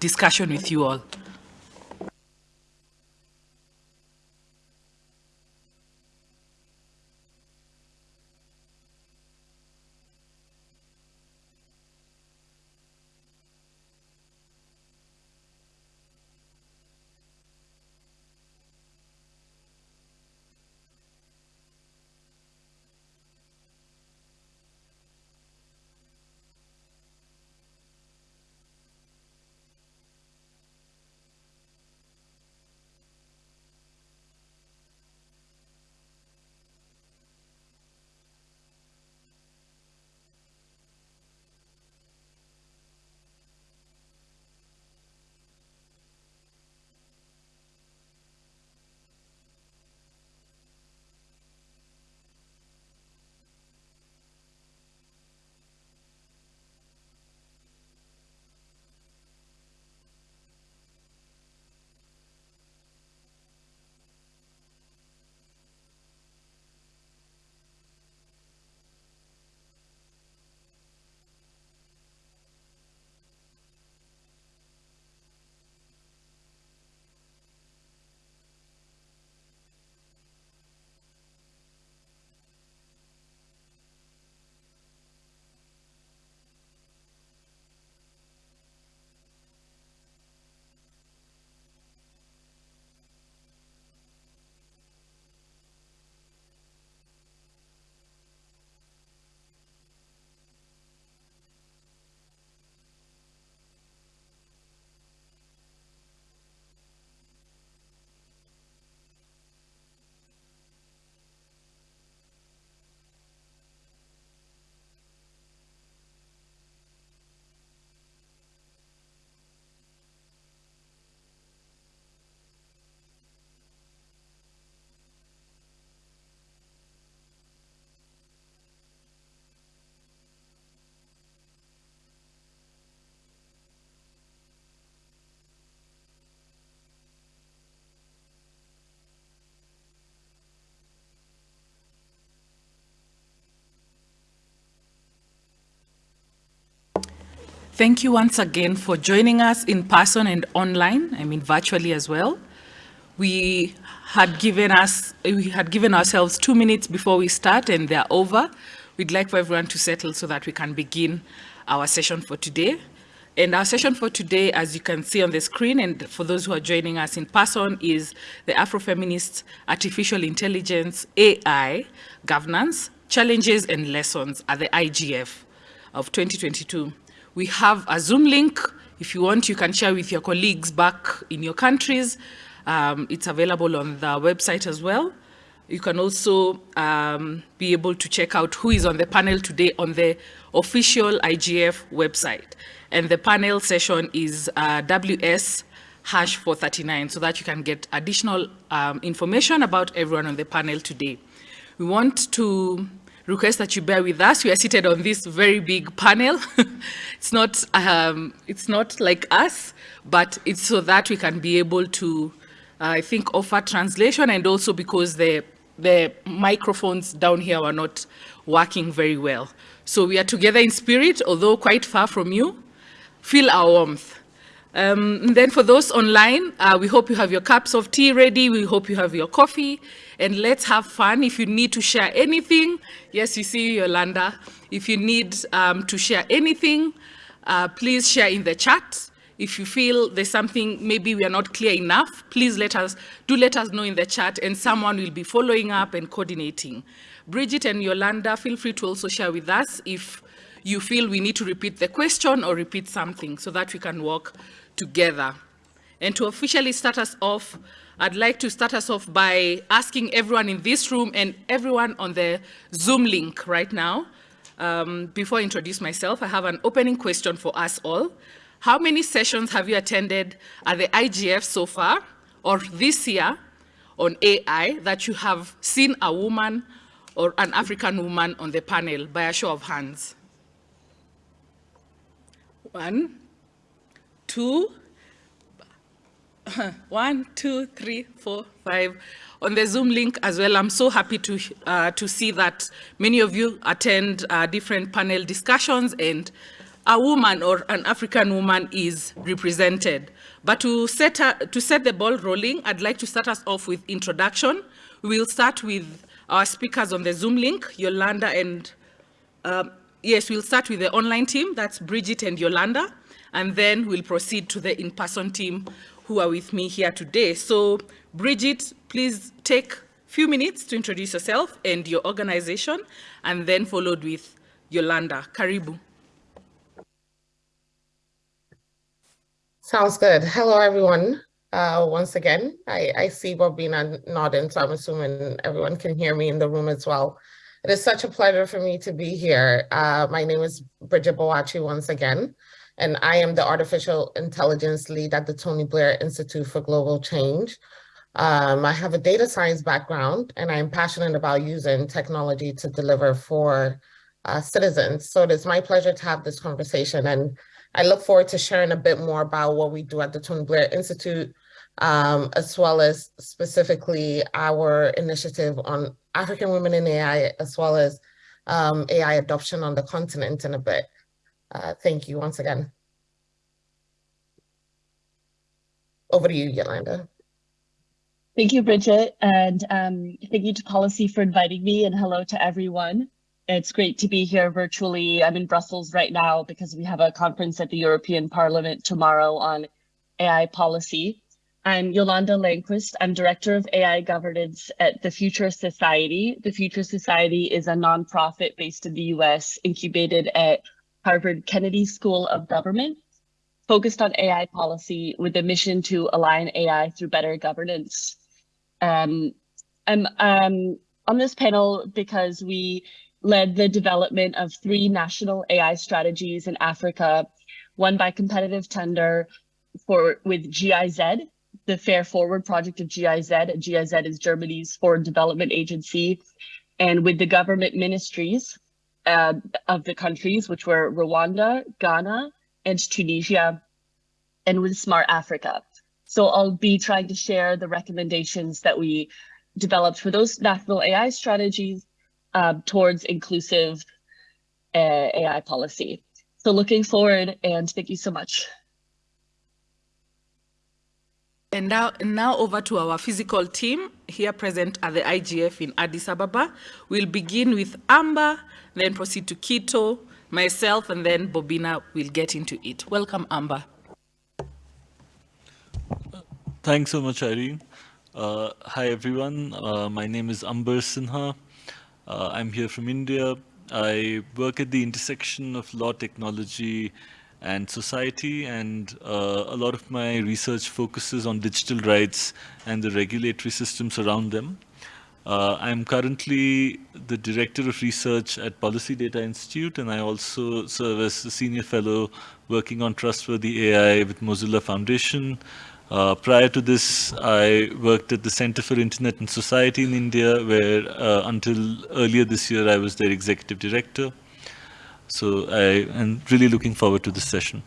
discussion with you all. Thank you once again for joining us in person and online, I mean virtually as well. We had given us, we had given ourselves two minutes before we start and they're over. We'd like for everyone to settle so that we can begin our session for today. And our session for today, as you can see on the screen, and for those who are joining us in person, is the Afrofeminist Artificial Intelligence, AI, Governance, Challenges and Lessons at the IGF of 2022. We have a Zoom link. If you want, you can share with your colleagues back in your countries. Um, it's available on the website as well. You can also um, be able to check out who is on the panel today on the official IGF website. And the panel session is uh, WS hash 439 so that you can get additional um, information about everyone on the panel today. We want to request that you bear with us. We are seated on this very big panel. it's not um, it's not like us, but it's so that we can be able to, uh, I think, offer translation and also because the the microphones down here are not working very well. So we are together in spirit, although quite far from you. Feel our warmth. Um, then for those online, uh, we hope you have your cups of tea ready. We hope you have your coffee. And let's have fun. If you need to share anything, yes, you see Yolanda. If you need um, to share anything, uh, please share in the chat. If you feel there's something maybe we are not clear enough, please let us, do let us know in the chat and someone will be following up and coordinating. Bridget and Yolanda, feel free to also share with us if you feel we need to repeat the question or repeat something so that we can work together. And to officially start us off, I'd like to start us off by asking everyone in this room and everyone on the Zoom link right now. Um, before I introduce myself, I have an opening question for us all. How many sessions have you attended at the IGF so far, or this year, on AI that you have seen a woman or an African woman on the panel by a show of hands? One, two, one, two, three, four, five. On the Zoom link as well, I'm so happy to, uh, to see that many of you attend uh, different panel discussions and a woman or an African woman is represented. But to set, a, to set the ball rolling, I'd like to start us off with introduction. We'll start with our speakers on the Zoom link, Yolanda and, um, yes, we'll start with the online team, that's Bridget and Yolanda, and then we'll proceed to the in-person team who are with me here today. So Bridget, please take a few minutes to introduce yourself and your organization, and then followed with Yolanda. Karibu. Sounds good. Hello, everyone. Uh, once again, I, I see Bobina nodding, so I'm assuming everyone can hear me in the room as well. It is such a pleasure for me to be here. Uh, my name is Bridget Boakye once again, and I am the Artificial Intelligence Lead at the Tony Blair Institute for Global Change. Um, I have a data science background, and I'm passionate about using technology to deliver for uh, citizens. So it is my pleasure to have this conversation and I look forward to sharing a bit more about what we do at the Tony Blair Institute, um, as well as specifically our initiative on African women in AI, as well as um, AI adoption on the continent in a bit. Uh, thank you once again. Over to you, Yolanda. Thank you, Bridget, and um, thank you to Pollicy for inviting me, and hello to everyone. It's great to be here virtually. I'm in Brussels right now because we have a conference at the European Parliament tomorrow on AI policy. I'm Yolanda Lannquist. I'm Director of AI Governance at the Future Society. The Future Society is a nonprofit based in the US, incubated at Harvard Kennedy School of Government, focused on AI policy with a mission to align AI through better governance. Um, I'm um, on this panel because we led the development of three national AI strategies in Africa, one by competitive tender for with GIZ, the Fair Forward project of GIZ. GIZ is Germany's foreign development agency, and with the government ministries uh, of the countries, which were Rwanda, Ghana, and Tunisia, and with Smart Africa. So I'll be trying to share the recommendations that we developed for those national AI strategies um, towards inclusive uh, AI policy. So looking forward and thank you so much. And now, now over to our physical team here present at the IGF in Addis Ababa. We'll begin with Amber, then proceed to Kito, myself, and then Bobina will get into it. Welcome, Amber. Thanks so much, Irene. Uh, hi, everyone. Uh, my name is Amber Sinha. Uh, I'm here from India. I work at the intersection of law, technology, and society, and uh, a lot of my research focuses on digital rights and the regulatory systems around them. Uh, I'm currently the Director of Research at Policy Data Institute, and I also serve as a Senior Fellow working on Trustworthy AI with Mozilla Foundation, uh, prior to this, I worked at the Center for Internet and Society in India, where uh, until earlier this year, I was their executive director. So I am really looking forward to this session.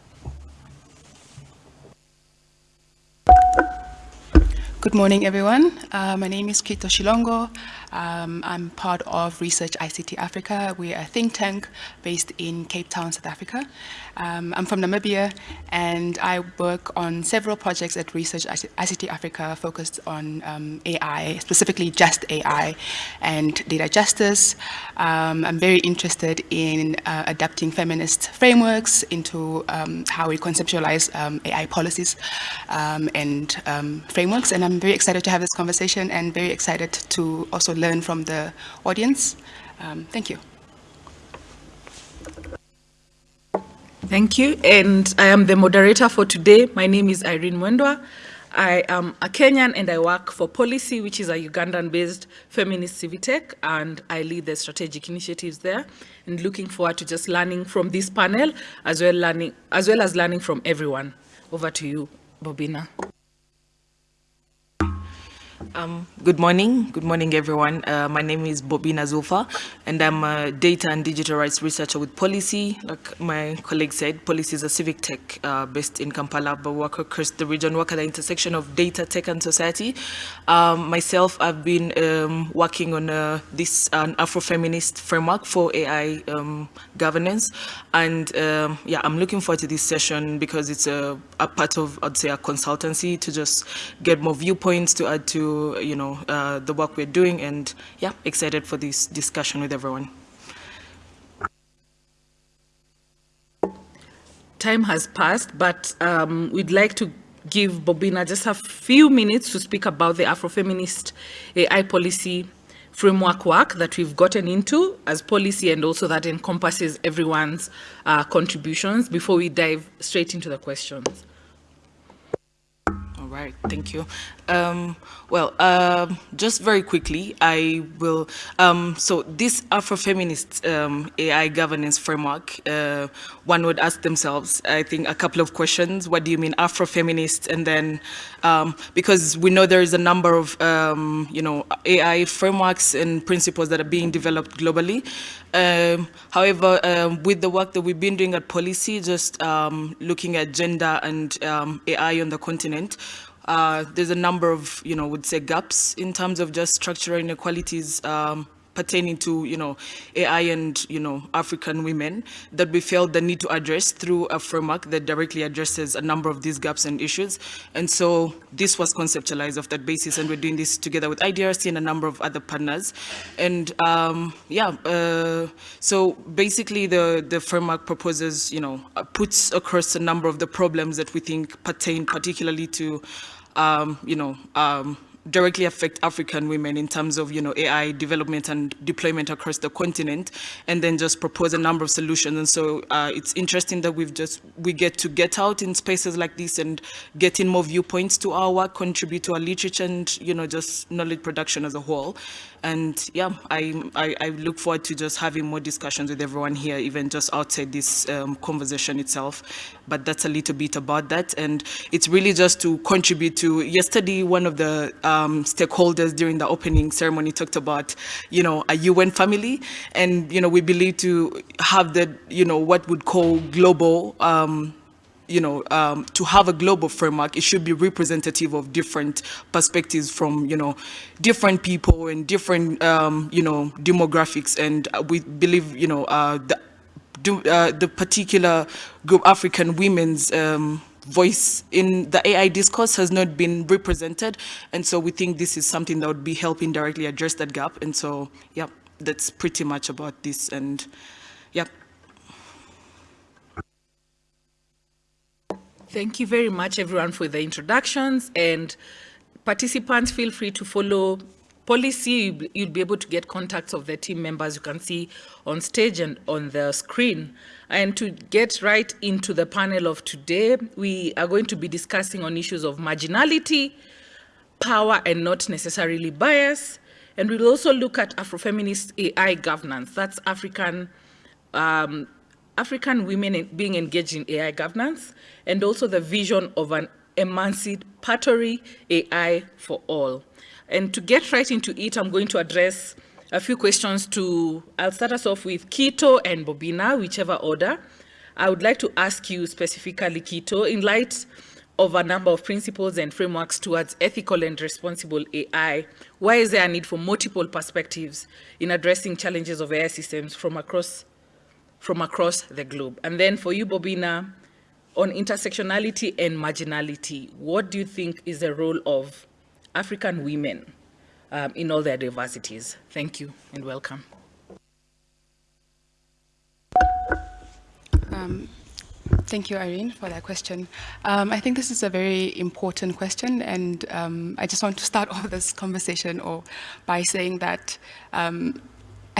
Good morning, everyone. Uh, my name is Kito Shilongo. Um, I'm part of Research ICT Africa. We're a think tank based in Cape Town, South Africa. Um, I'm from Namibia and I work on several projects at Research ICT Africa focused on um, AI, specifically just AI and data justice. Um, I'm very interested in uh, adapting feminist frameworks into um, how we conceptualize um, AI policies um, and frameworks. And I'm very excited to have this conversation and very excited to also learn from the audience. thank you. Thank you. And I am the moderator for today. My name is Irene Mwendwa. I am a Kenyan and I work for Pollicy, which is a Ugandan-based feminist civic tech, and I lead the strategic initiatives there. And looking forward to just learning from this panel, as well, learning, as, well as learning from everyone. Over to you, Bobina. Um, good morning. Good morning, everyone. Uh, my name is Bobina Zulfa, and I'm a data and digital rights researcher with Pollicy. Like my colleague said, Pollicy is a civic tech uh, based in Kampala, but work across the region, work at the intersection of data, tech, and society. Um, myself, I've been um, working on uh, this an Afrofeminist framework for AI um, governance, and um, yeah, I'm looking forward to this session because it's a, a part of, I'd say, a consultancy to just get more viewpoints to add to you know, uh, the work we're doing and yeah, excited for this discussion with everyone. Time has passed, but um, we'd like to give Bobina just a few minutes to speak about the Afrofeminist AI policy framework work that we've gotten into as Pollicy and also that encompasses everyone's uh, contributions before we dive straight into the questions. All right, thank you. Um, well, uh, just very quickly, I will, um, so this Afrofeminist um, AI governance framework, uh, one would ask themselves, I think, a couple of questions. What do you mean Afrofeminist? And then, um, because we know there is a number of, um, you know, AI frameworks and principles that are being developed globally. However, with the work that we've been doing at Pollicy, just looking at gender and AI on the continent, uh, there's a number of, you know, would say gaps in terms of just structural inequalities. Um, pertaining to, you know, AI and, you know, African women that we felt the need to address through a framework that directly addresses a number of these gaps and issues. And so this was conceptualized off that basis, and we're doing this together with IDRC and a number of other partners. And um, yeah, uh, so basically the, the framework proposes, you know, puts across a number of the problems that we think pertain particularly to um, you know, um, directly affect African women in terms of, you know, AI development and deployment across the continent, and then just propose a number of solutions. And so uh, it's interesting that we've just, we get to get out in spaces like this and get in more viewpoints to our work, contribute to our literature and, you know, just knowledge production as a whole. And yeah, I, I, I look forward to just having more discussions with everyone here, even just outside this um, conversation itself. But that's a little bit about that. And it's really just to contribute to, yesterday, one of the um, stakeholders during the opening ceremony talked about, you know, a UN family. And, you know, we believe to have the, you know, what would call global um, you know, um, to have a global framework, it should be representative of different perspectives from, you know, different people and different, um, you know, demographics. And we believe, you know, uh, the, uh, the particular group African women's um, voice in the AI discourse has not been represented. And so we think this is something that would be helping directly address that gap. And so, yeah, that's pretty much about this. And yeah. Thank you very much, everyone, for the introductions. And participants, feel free to follow Pollicy. You'll be able to get contacts of the team members you can see on stage and on the screen. And to get right into the panel of today, we are going to be discussing on issues of marginality, power, and not necessarily bias. And we'll also look at Afrofeminist AI governance. That's African um, African women being engaged in AI governance, and also the vision of an emancipatory AI for all. And to get right into it, I'm going to address a few questions to, I'll start us off with Kito and Bobina, whichever order. I would like to ask you specifically, Kito, in light of a number of principles and frameworks towards ethical and responsible AI, why is there a need for multiple perspectives in addressing challenges of AI systems from across from across the globe. And then for you, Bobina, on intersectionality and marginality, what do you think is the role of African women um, in all their diversities? Thank you and welcome. Um, Thank you, Irene, for that question. Um, I think this is a very important question, and um, I just want to start off this conversation or by saying that um,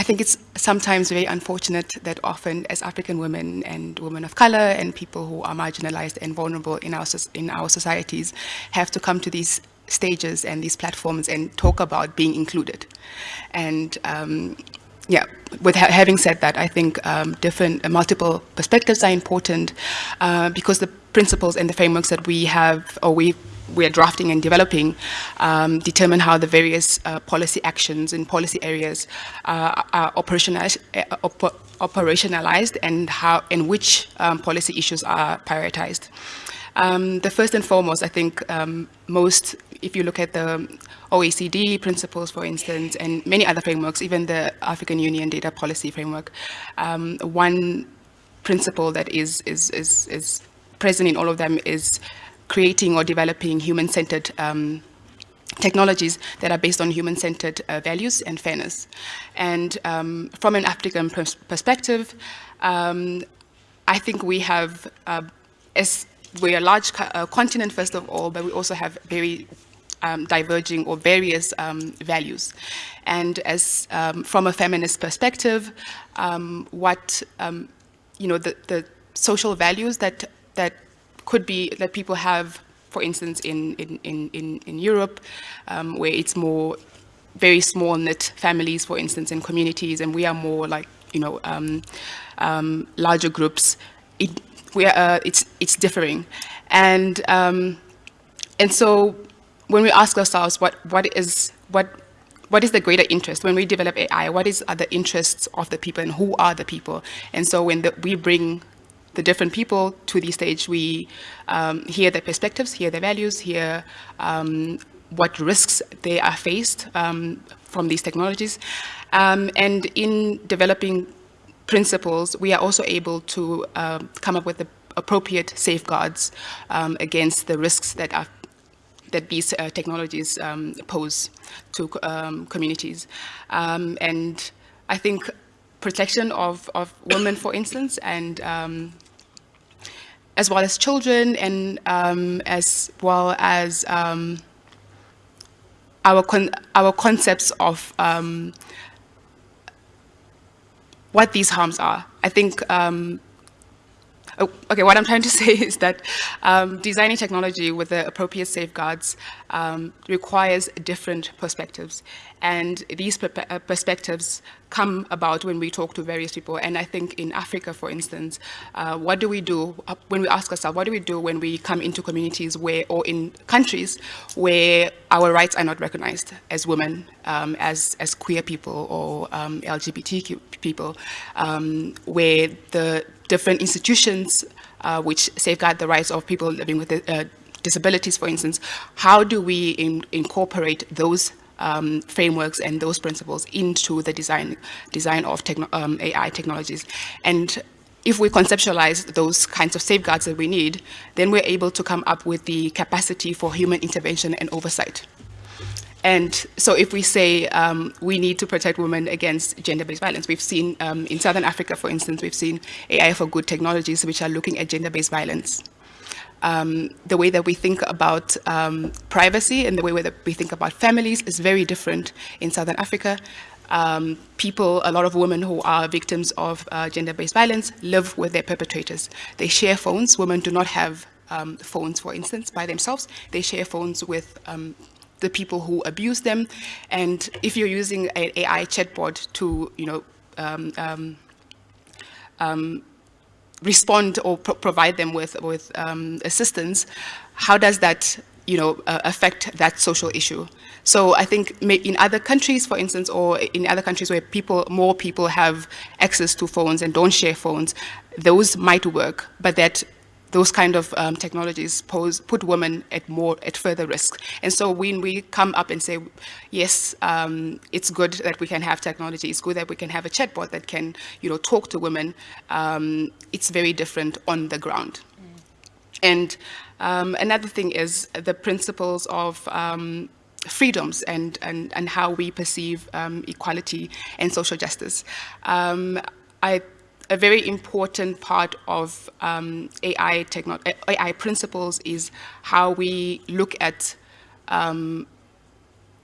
I think it's sometimes very unfortunate that often as African women and women of color and people who are marginalized and vulnerable in our, in our societies have to come to these stages and these platforms and talk about being included. And um, yeah, with ha having said that, I think um, different, uh, multiple perspectives are important uh, because the principles and the frameworks that we have or we we are drafting and developing um, determine how the various uh, policy actions and policy areas uh, are operationalized, uh, op operationalized and how and which um, policy issues are prioritized. Um, the first and foremost, I think um, most, if you look at the OECD principles, for instance, and many other frameworks, even the African Union data policy framework, um, one principle that is, is, is, is present in all of them is creating or developing human-centered um, technologies that are based on human-centered uh, values and fairness. And um, from an African pers perspective, um, I think we have, uh, as we're a large co uh, continent first of all, but we also have very um, diverging or various um, values. And as um, from a feminist perspective, um, what, you know, the, the social values that, that could be that people have, for instance, in, in, in, in Europe, um, where it's more very small knit families, for instance, in communities, and we are more like, you know, um, um, larger groups, it, we are, uh, it's, it's differing. And, um, and so when we ask ourselves what, what is, what, what is the greater interest when we develop AI? What is are the interests of the people and who are the people? And so when the, we bring the different people to the stage, we um, hear their perspectives, hear their values, hear um, what risks they are faced um, from these technologies. Um, and in developing principles, we are also able to uh, come up with the appropriate safeguards um, against the risks that are that these uh, technologies pose to communities. and I think protection of, of women, for instance, and um, as well as children, and um, as well as um, our con our concepts of um, what these harms are. I think um, okay, what I'm trying to say is that um, designing technology with the appropriate safeguards um, requires different perspectives. And these uh, perspectives come about when we talk to various people. And I think in Africa, for instance, uh, what do we do uh, when we ask ourselves, what do we do when we come into communities where, or in countries where our rights are not recognized as women, um, as, as queer people or um, LGBTQ people, um, where the different institutions uh, which safeguard the rights of people living with uh, disabilities, for instance, how do we in, incorporate those um, frameworks and those principles into the design, design of techno um, AI technologies? And if we conceptualize those kinds of safeguards that we need, then we're able to come up with the capacity for human intervention and oversight. And so if we say um, we need to protect women against gender-based violence, we've seen um, in Southern Africa, for instance, we've seen AI for good technologies which are looking at gender-based violence. Um, the way that we think about um, privacy and the way that we think about families is very different in Southern Africa. Um, people, a lot of women who are victims of uh, gender-based violence live with their perpetrators. They share phones. Women do not have um, phones, for instance, by themselves. They share phones with um, the people who abuse them. And if you're using an AI chatbot to, you know, um, um, um, respond or pro provide them with, with um, assistance, how does that, you know, uh, affect that social issue? So I think in other countries, for instance, or in other countries where people, more people have access to phones and don't share phones, those might work, but that those kind of um, technologies pose, put women at more, at further risk. And so when we come up and say, yes, um, it's good that we can have technology, it's good that we can have a chatbot that can, you know, talk to women, um, it's very different on the ground. Mm. And um, another thing is the principles of um, freedoms and, and, and how we perceive um, equality and social justice. I a very important part of um, AI, AI principles is how we look at um,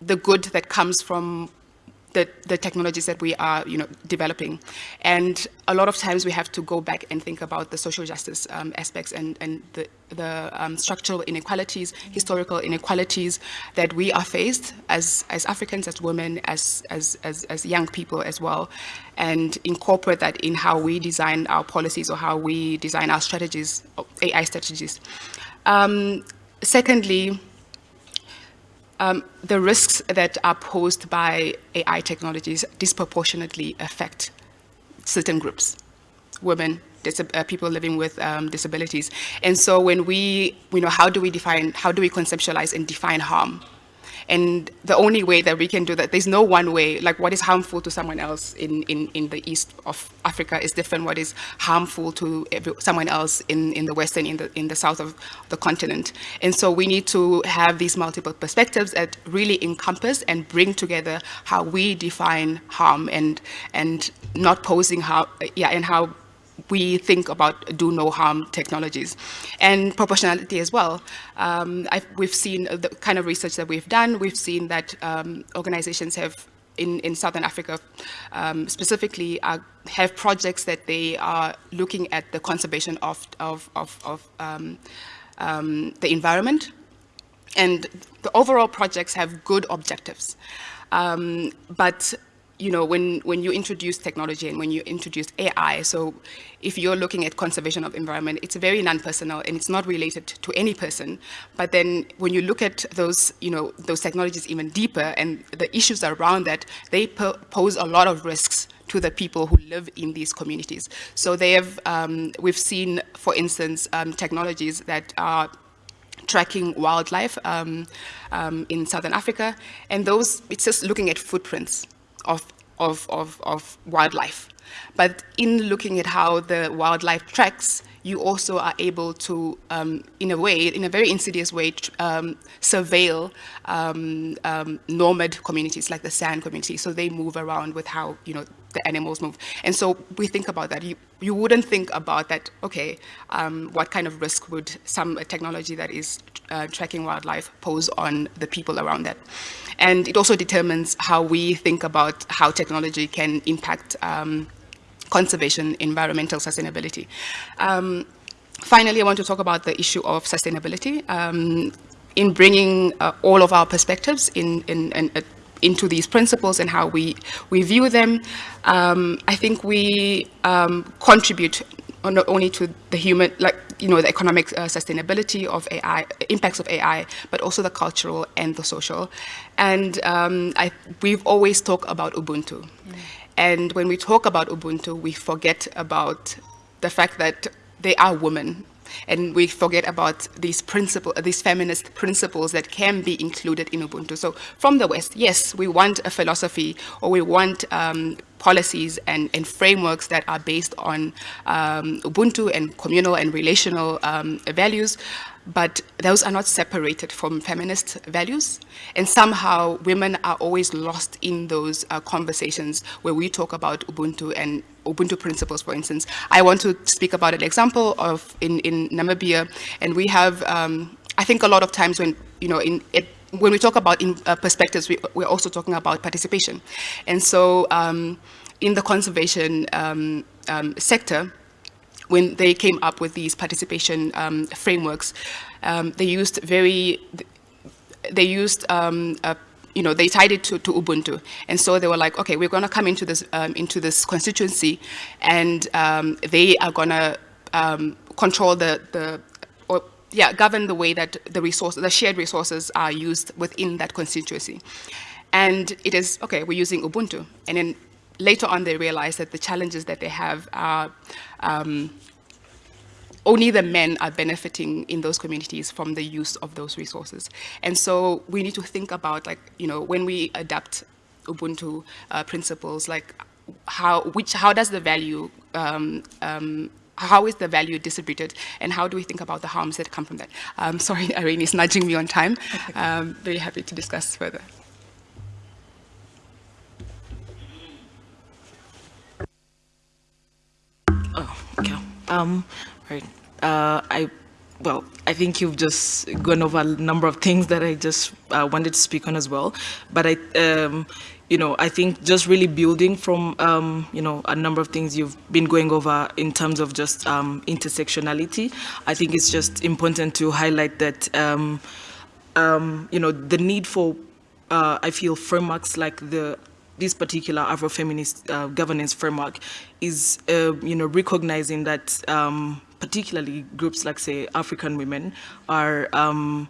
the good that comes from the, the technologies that we are you know, developing. And a lot of times we have to go back and think about the social justice um, aspects and, and the, the um, structural inequalities, historical inequalities that we are faced as, as Africans, as women, as, as, as, as young people as well, and incorporate that in how we design our policies or how we design our strategies, AI strategies. Um, secondly, um, the risks that are posed by AI technologies disproportionately affect certain groups, women, uh, people living with um, disabilities. And so when we, you know, how do we define, how do we conceptualize and define harm? And the only way that we can do that, there's no one way, like what is harmful to someone else in, in, in the east of Africa is different what is harmful to every, someone else in, in the west and in the, in the south of the continent. And so we need to have these multiple perspectives that really encompass and bring together how we define harm and, and not posing how, yeah, and how we think about do no harm technologies and proportionality as well. Um, we've seen the kind of research that we've done, we've seen that um, organizations have in, in Southern Africa um, specifically uh, have projects that they are looking at the conservation of, of, of, of um, um, the environment and the overall projects have good objectives. Um, but you know, when, when you introduce technology and when you introduce AI, so if you're looking at conservation of environment, it's very non-personal and it's not related to any person. But then when you look at those, you know, those technologies even deeper and the issues around that, they pose a lot of risks to the people who live in these communities. So they have, um, we've seen, for instance, um, technologies that are tracking wildlife um, um in Southern Africa, and those, it's just looking at footprints of, of, of, of wildlife. But in looking at how the wildlife tracks, you also are able to, um, in a way, in a very insidious way, um, surveil um, um, nomad communities like the San community. So they move around with how, you know, the animals move. And so we think about that. You, you wouldn't think about that, okay, um, what kind of risk would some technology that is uh, tracking wildlife pose on the people around that? And it also determines how we think about how technology can impact um, conservation, environmental sustainability. Um, finally, I want to talk about the issue of sustainability. Um, in bringing uh, all of our perspectives in, in, in uh, into these principles and how we, we view them, um, I think we um, contribute not only to the human, like, you know, the economic uh, sustainability of AI, impacts of AI, but also the cultural and the social. And um, I, we've always talked about Ubuntu. Mm. And when we talk about Ubuntu, we forget about the fact that they are women and we forget about these principles, these feminist principles that can be included in Ubuntu. So from the West, yes, we want a philosophy or we want um, policies and, and, frameworks that are based on um, Ubuntu and communal and relational um, values but those are not separated from feminist values. And somehow women are always lost in those uh, conversations where we talk about Ubuntu and Ubuntu principles, for instance. I want to speak about an example of in, in Namibia, and we have, um, I think a lot of times when, you know, in it, when we talk about in, uh, perspectives, we, are also talking about participation. And so um, in the conservation um, um sector, when they came up with these participation um, frameworks, um, they used very, they used, um, a, you know, they tied it to, to, Ubuntu. And so they were like, okay, we're gonna come into this, um, into this constituency and um, they are gonna um, control the, the or, yeah, govern the way that the resources, the shared resources are used within that constituency. And it is, okay, we're using Ubuntu. And then later on they realize that the challenges that they have are um, only the men are benefiting in those communities from the use of those resources. And so we need to think about like, you know, when we adapt Ubuntu uh, principles, like how, which, how does the value, um, um, how is the value distributed and how do we think about the harms that come from that? Um, sorry, Irene is nudging me on time. Um, very happy to discuss further. Um, right. Uh, I, well, I think you've just gone over a number of things that I just uh, wanted to speak on as well. But I, um, you know, I think just really building from, um, you know, a number of things you've been going over in terms of just um, intersectionality. I think it's just important to highlight that, um, um, you know, the need for, uh, I feel, frameworks like the this particular Afrofeminist uh, governance framework is, uh, you know, recognizing that um, particularly groups like, say, African women are um,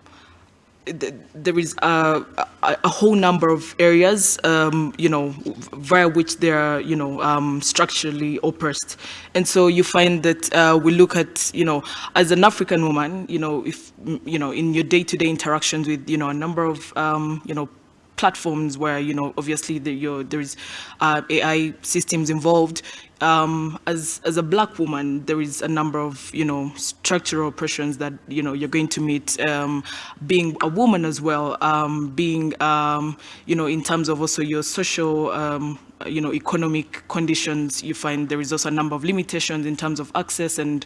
there is a, a, whole number of areas, um, you know, via which they are, you know, um, structurally oppressed. And so you find that uh, we look at, you know, as an African woman, you know, if, you know, in your day-to-day -day interactions with, you know, a number of, um, you know, platforms where, you know, obviously the, there is uh, AI systems involved, um, as, as a black woman, there is a number of, you know, structural oppressions that, you know, you're going to meet um, being a woman as well, um, being, um, you know, in terms of also your social, um, you know, economic conditions, you find there is also a number of limitations in terms of access and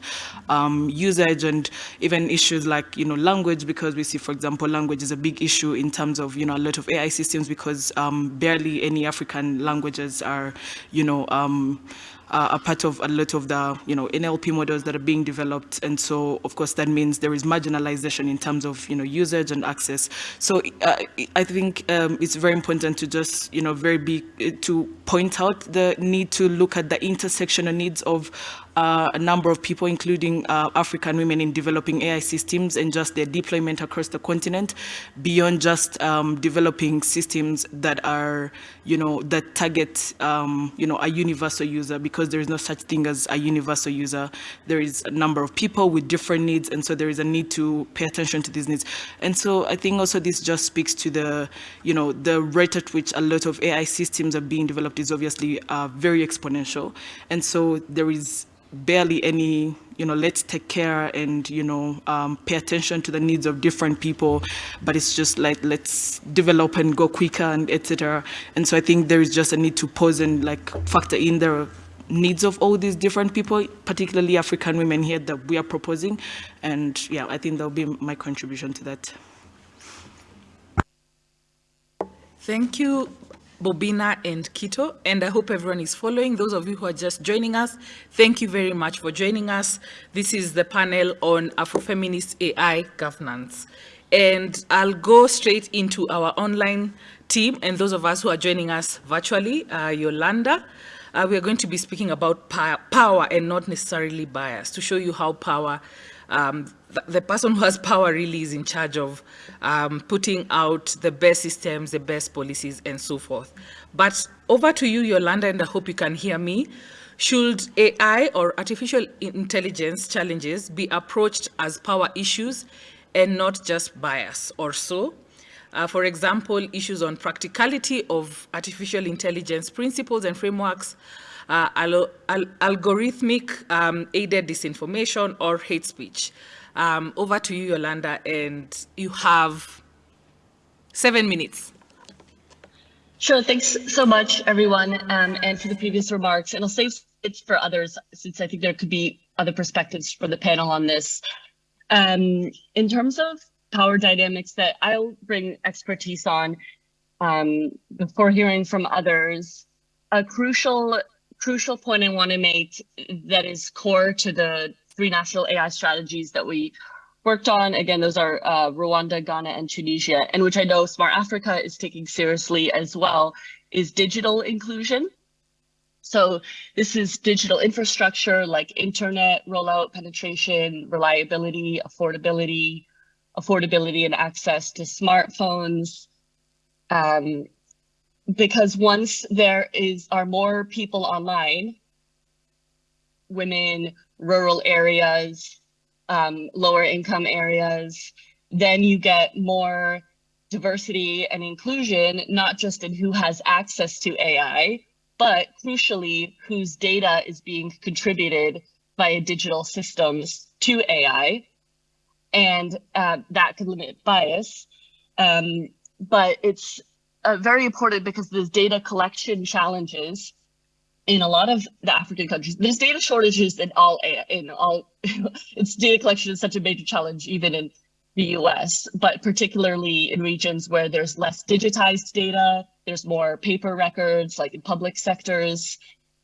um, usage and even issues like, you know, language, because we see, for example, language is a big issue in terms of, you know, a lot of AI systems because barely any African languages are, you know, uh, are part of a lot of the you know NLP models that are being developed, and so of course that means there is marginalization in terms of you know usage and access. So uh, I think um, it's very important to just you know very big to point out the need to look at the intersectional needs of uh, a number of people, including uh, African women in developing AI systems and just their deployment across the continent, beyond just um, developing systems that are, you know, that target, um, you know, a universal user, because there is no such thing as a universal user. There is a number of people with different needs, and so there is a need to pay attention to these needs. And so I think also this just speaks to the, you know, the rate at which a lot of AI systems are being developed is obviously uh, very exponential. And so there is barely any, you know, let's take care and, you know, um, pay attention to the needs of different people, but it's just like, let's develop and go quicker and etc. And so I think there is just a need to pause and like factor in the needs of all these different people, particularly African women here that we are proposing. And yeah, I think that'll be my contribution to that. Thank you, Bobina and Kito, and I hope everyone is following. Those of you who are just joining us, thank you very much for joining us. This is the panel on Afrofeminist AI governance. And I'll go straight into our online team and those of us who are joining us virtually, uh, Yolanda. Uh, we are going to be speaking about power and not necessarily bias to show you how power um, the, person who has power really is in charge of um, putting out the best systems, the best policies, and so forth. But over to you, Yolanda, and I hope you can hear me. Should AI or artificial intelligence challenges be approached as power issues and not just bias or so? Uh, for example, issues on practicality of artificial intelligence principles and frameworks, uh, al al algorithmic um, aided disinformation or hate speech. Um, over to you, Yolanda, and you have seven minutes. Sure, thanks so much, everyone, um, and for the previous remarks. And I'll save it for others, since I think there could be other perspectives for the panel on this. Um, in terms of power dynamics that I'll bring expertise on um, before hearing from others, a crucial crucial point I want to make that is core to the three national AI strategies that we worked on. Again, those are uh, Rwanda, Ghana, and Tunisia, and which I know Smart Africa is taking seriously as well, is digital inclusion. So this is digital infrastructure like internet rollout, penetration, reliability, affordability, affordability and access to smartphones, um, because once there is are more people online, women, rural areas, um, lower income areas, then you get more diversity and inclusion, not just in who has access to AI, but crucially, whose data is being contributed via digital systems to AI. And uh, that could limit bias. Um, but it's uh, very important because there's data collection challenges in a lot of the African countries. There's data shortages in all in all. it's data collection is such a major challenge even in the U.S., but particularly in regions where there's less digitized data, there's more paper records, like in public sectors,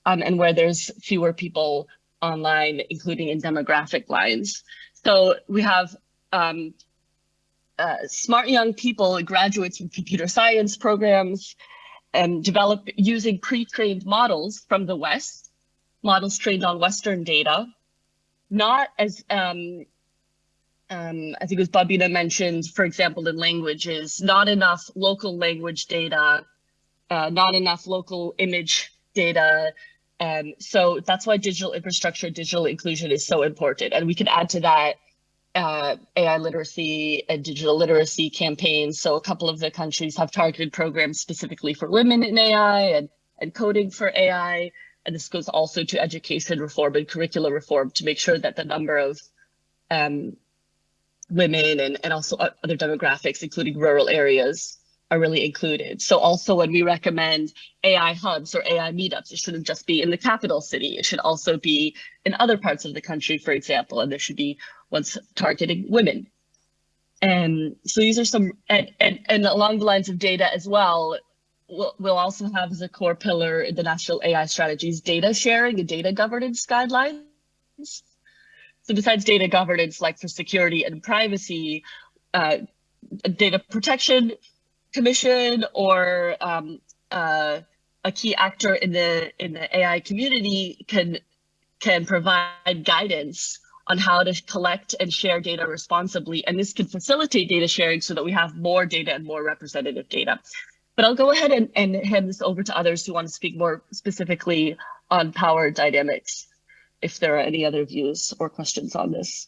um, and where there's fewer people online, including in demographic lines. So we have um, uh, smart young people, graduates from computer science programs, and develop using pre-trained models from the West, models trained on Western data, not as um, um, I think it was Babina mentioned, for example, in languages, not enough local language data, uh, not enough local image data. Um, so that's why digital infrastructure, digital inclusion is so important. And we can add to that uh, AI literacy and digital literacy campaigns. So a couple of the countries have targeted programs specifically for women in AI and, and coding for AI. And this goes also to education reform and curricular reform to make sure that the number of um, women and, and also other demographics, including rural areas, are really included. So also when we recommend AI hubs or AI meetups, it shouldn't just be in the capital city. It should also be in other parts of the country, for example, and there should be ones targeting women. And so these are some, and, and, and along the lines of data as well, we'll, we'll also have as a core pillar in the national AI strategies, data sharing and data governance guidelines. So besides data governance, like for security and privacy, uh, data protection commission or um, uh, a key actor in the in the AI community can can provide guidance on how to collect and share data responsibly. And this can facilitate data sharing so that we have more data and more representative data. But I'll go ahead and, and hand this over to others who want to speak more specifically on power dynamics if there are any other views or questions on this.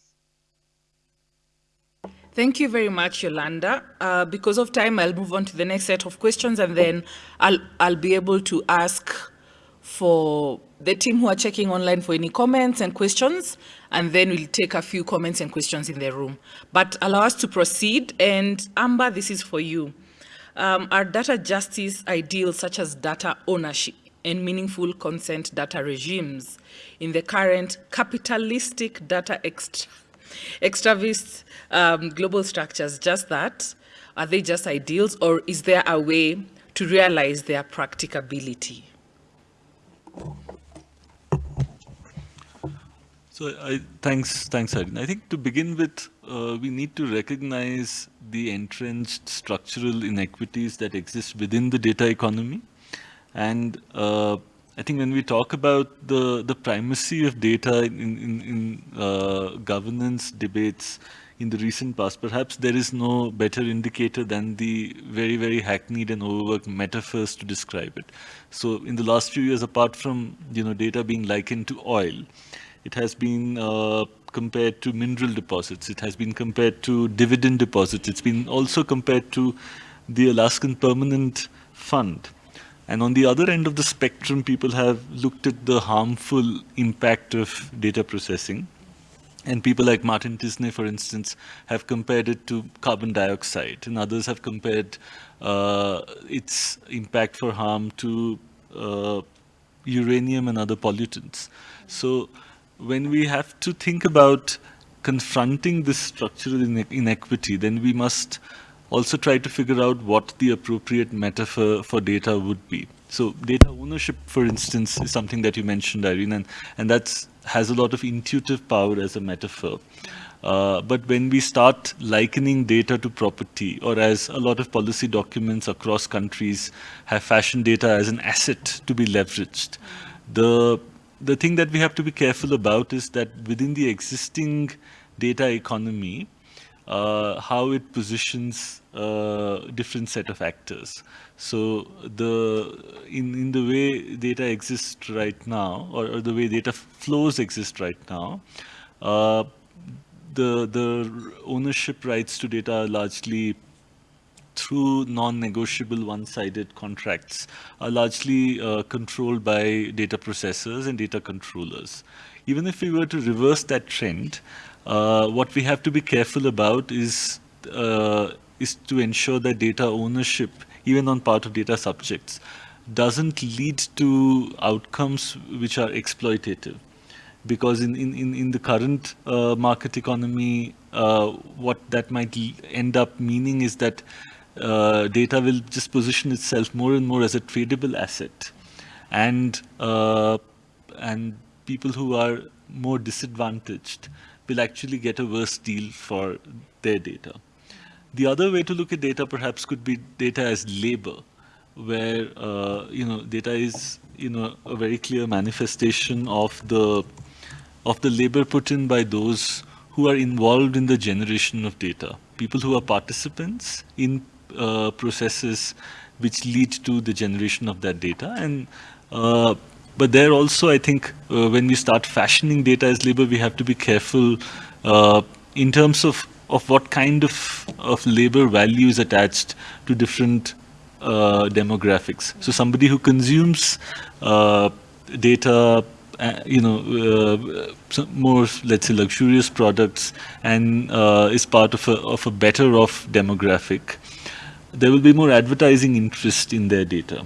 Thank you very much, Yolanda. Uh, because of time, I'll move on to the next set of questions and then I'll, I'll be able to ask for the team who are checking online for any comments and questions, and then we'll take a few comments and questions in the room. But allow us to proceed, and Amber, this is for you. Um, are data justice ideals such as data ownership and meaningful consent data regimes in the current capitalistic data extra, extravist um, global structures just that? Are they just ideals or is there a way to realize their practicability? So I, thanks, thanks, Irene. I think to begin with, uh, we need to recognize the entrenched structural inequities that exist within the data economy. And uh, I think when we talk about the, the primacy of data in, in, in uh, governance debates in the recent past, perhaps there is no better indicator than the very, very hackneyed and overworked metaphors to describe it. So in the last few years, apart from you know data being likened to oil, it has been uh, compared to mineral deposits. It has been compared to dividend deposits. It's been also compared to the Alaskan Permanent Fund. And on the other end of the spectrum, people have looked at the harmful impact of data processing. And people like Martin Tisné, for instance, have compared it to carbon dioxide, and others have compared uh, its impact for harm to uh, uranium and other pollutants. So when we have to think about confronting this structural inequity, then we must also try to figure out what the appropriate metaphor for data would be. So data ownership, for instance, is something that you mentioned, Irene, and, and that has a lot of intuitive power as a metaphor. Uh, but when we start likening data to property, or as a lot of policy documents across countries have fashioned data as an asset to be leveraged, the, the thing that we have to be careful about is that within the existing data economy, uh, how it positions uh, different set of actors. So the in in the way data exists right now, or, or the way data flows exist right now, uh, the the ownership rights to data are largely through non-negotiable one-sided contracts are largely uh, controlled by data processors and data controllers. Even if we were to reverse that trend, uh, what we have to be careful about is, uh, is to ensure that data ownership, even on part of data subjects, doesn't lead to outcomes which are exploitative. Because in, in, in the current uh, market economy, uh, what that might end up meaning is that uh, data will just position itself more and more as a tradable asset. And, uh, and people who are more disadvantaged will actually get a worse deal for their data. The other way to look at data perhaps could be data as labor, where uh, you know data is you know a very clear manifestation of the of the labor put in by those who are involved in the generation of data, people who are participants in uh, processes which lead to the generation of that data. And uh, but there also, I think, uh, when we start fashioning data as labor, we have to be careful uh, in terms of of what kind of of labor value is attached to different uh, demographics. So somebody who consumes data uh, you know, uh, more, let's say, luxurious products and uh, is part of a, of a better off demographic, there will be more advertising interest in their data.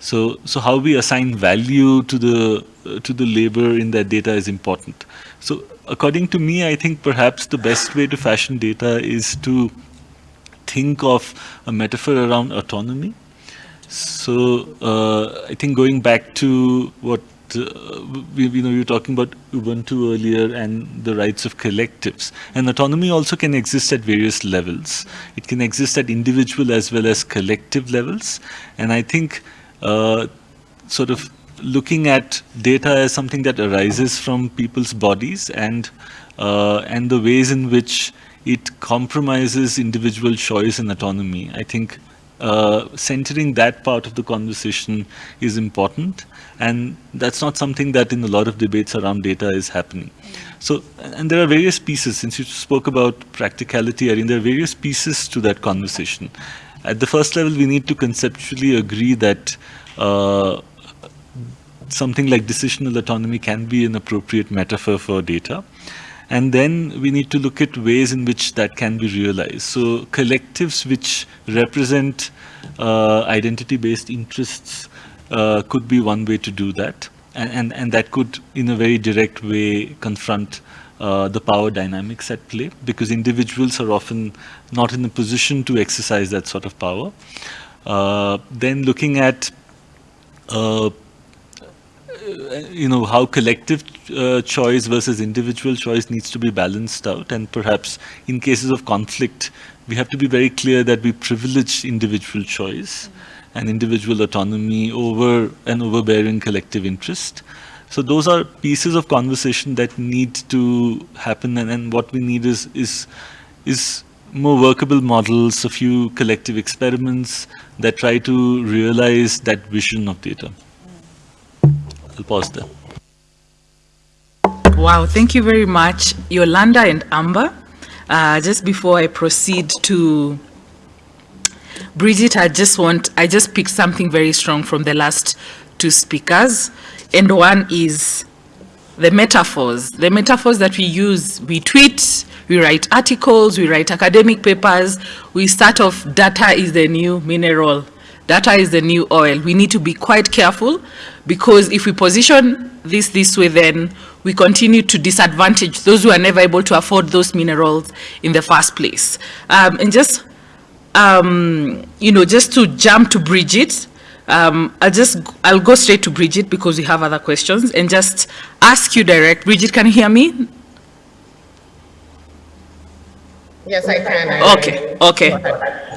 So, so how we assign value to the uh, to the labor in that data is important. So, according to me, I think perhaps the best way to fashion data is to think of a metaphor around autonomy. So, uh, I think going back to what uh, we, you know, you were talking about Ubuntu earlier and the rights of collectives. And autonomy also can exist at various levels. It can exist at individual as well as collective levels. And I think sort of looking at data as something that arises from people's bodies and uh, and the ways in which it compromises individual choice and autonomy. I think uh, centering that part of the conversation is important. And that's not something that in a lot of debates around data is happening. So, and there are various pieces, since you spoke about practicality, I mean, there are various pieces to that conversation. At the first level, we need to conceptually agree that uh, something like decisional autonomy can be an appropriate metaphor for data. And then we need to look at ways in which that can be realized. So collectives which represent uh, identity-based interests uh, could be one way to do that. And, and, and, that could, in a very direct way, confront uh, the power dynamics at play because individuals are often not in a position to exercise that sort of power. Uh, then looking at uh, you know, how collective uh, choice versus individual choice needs to be balanced out. And perhaps in cases of conflict, we have to be very clear that we privilege individual choice and individual autonomy over an overbearing collective interest. So those are pieces of conversation that need to happen. And, what we need is, is, is more workable models, a few collective experiments that try to realize that vision of data. I'll pause there. Wow, thank you very much, Yolanda and Amber. Uh, just before I proceed to Bridget, I just want, I just picked something very strong from the last two speakers. And one is the metaphors, the metaphors that we use, we tweet, we write articles, we write academic papers, we start off data is the new mineral, data is the new oil. We need to be quite careful because if we position this this way, then we continue to disadvantage those who are never able to afford those minerals in the first place. Um, and just, um, you know, just to jump to Bridget, um, I'll just, I'll go straight to Bridget because we have other questions and just ask you direct. Bridget, can you hear me? Yes, I can. okay, okay.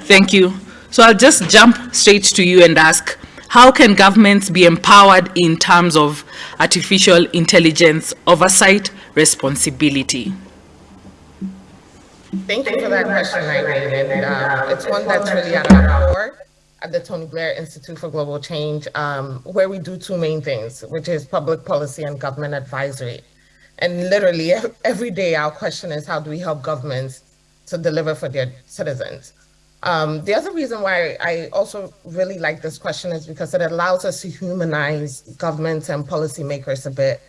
Thank you. So I'll just jump straight to you and ask, how can governments be empowered in terms of artificial intelligence oversight responsibility? Thank you for that question, Irene. And uh, it's one that's really at our core at the Tony Blair Institute for Global Change, um, where we do two main things, which is public policy and government advisory. And literally every day our question is how do we help governments to deliver for their citizens? Um, the other reason why I also really like this question is because it allows us to humanize governments and policymakers a bit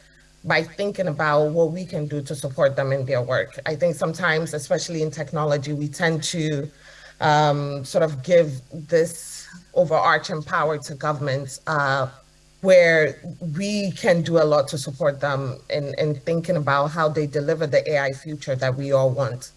by thinking about what we can do to support them in their work. I think sometimes, especially in technology, we tend to um, sort of give this overarching power to governments uh, where we can do a lot to support them in, in thinking about how they deliver the AI future that we all want.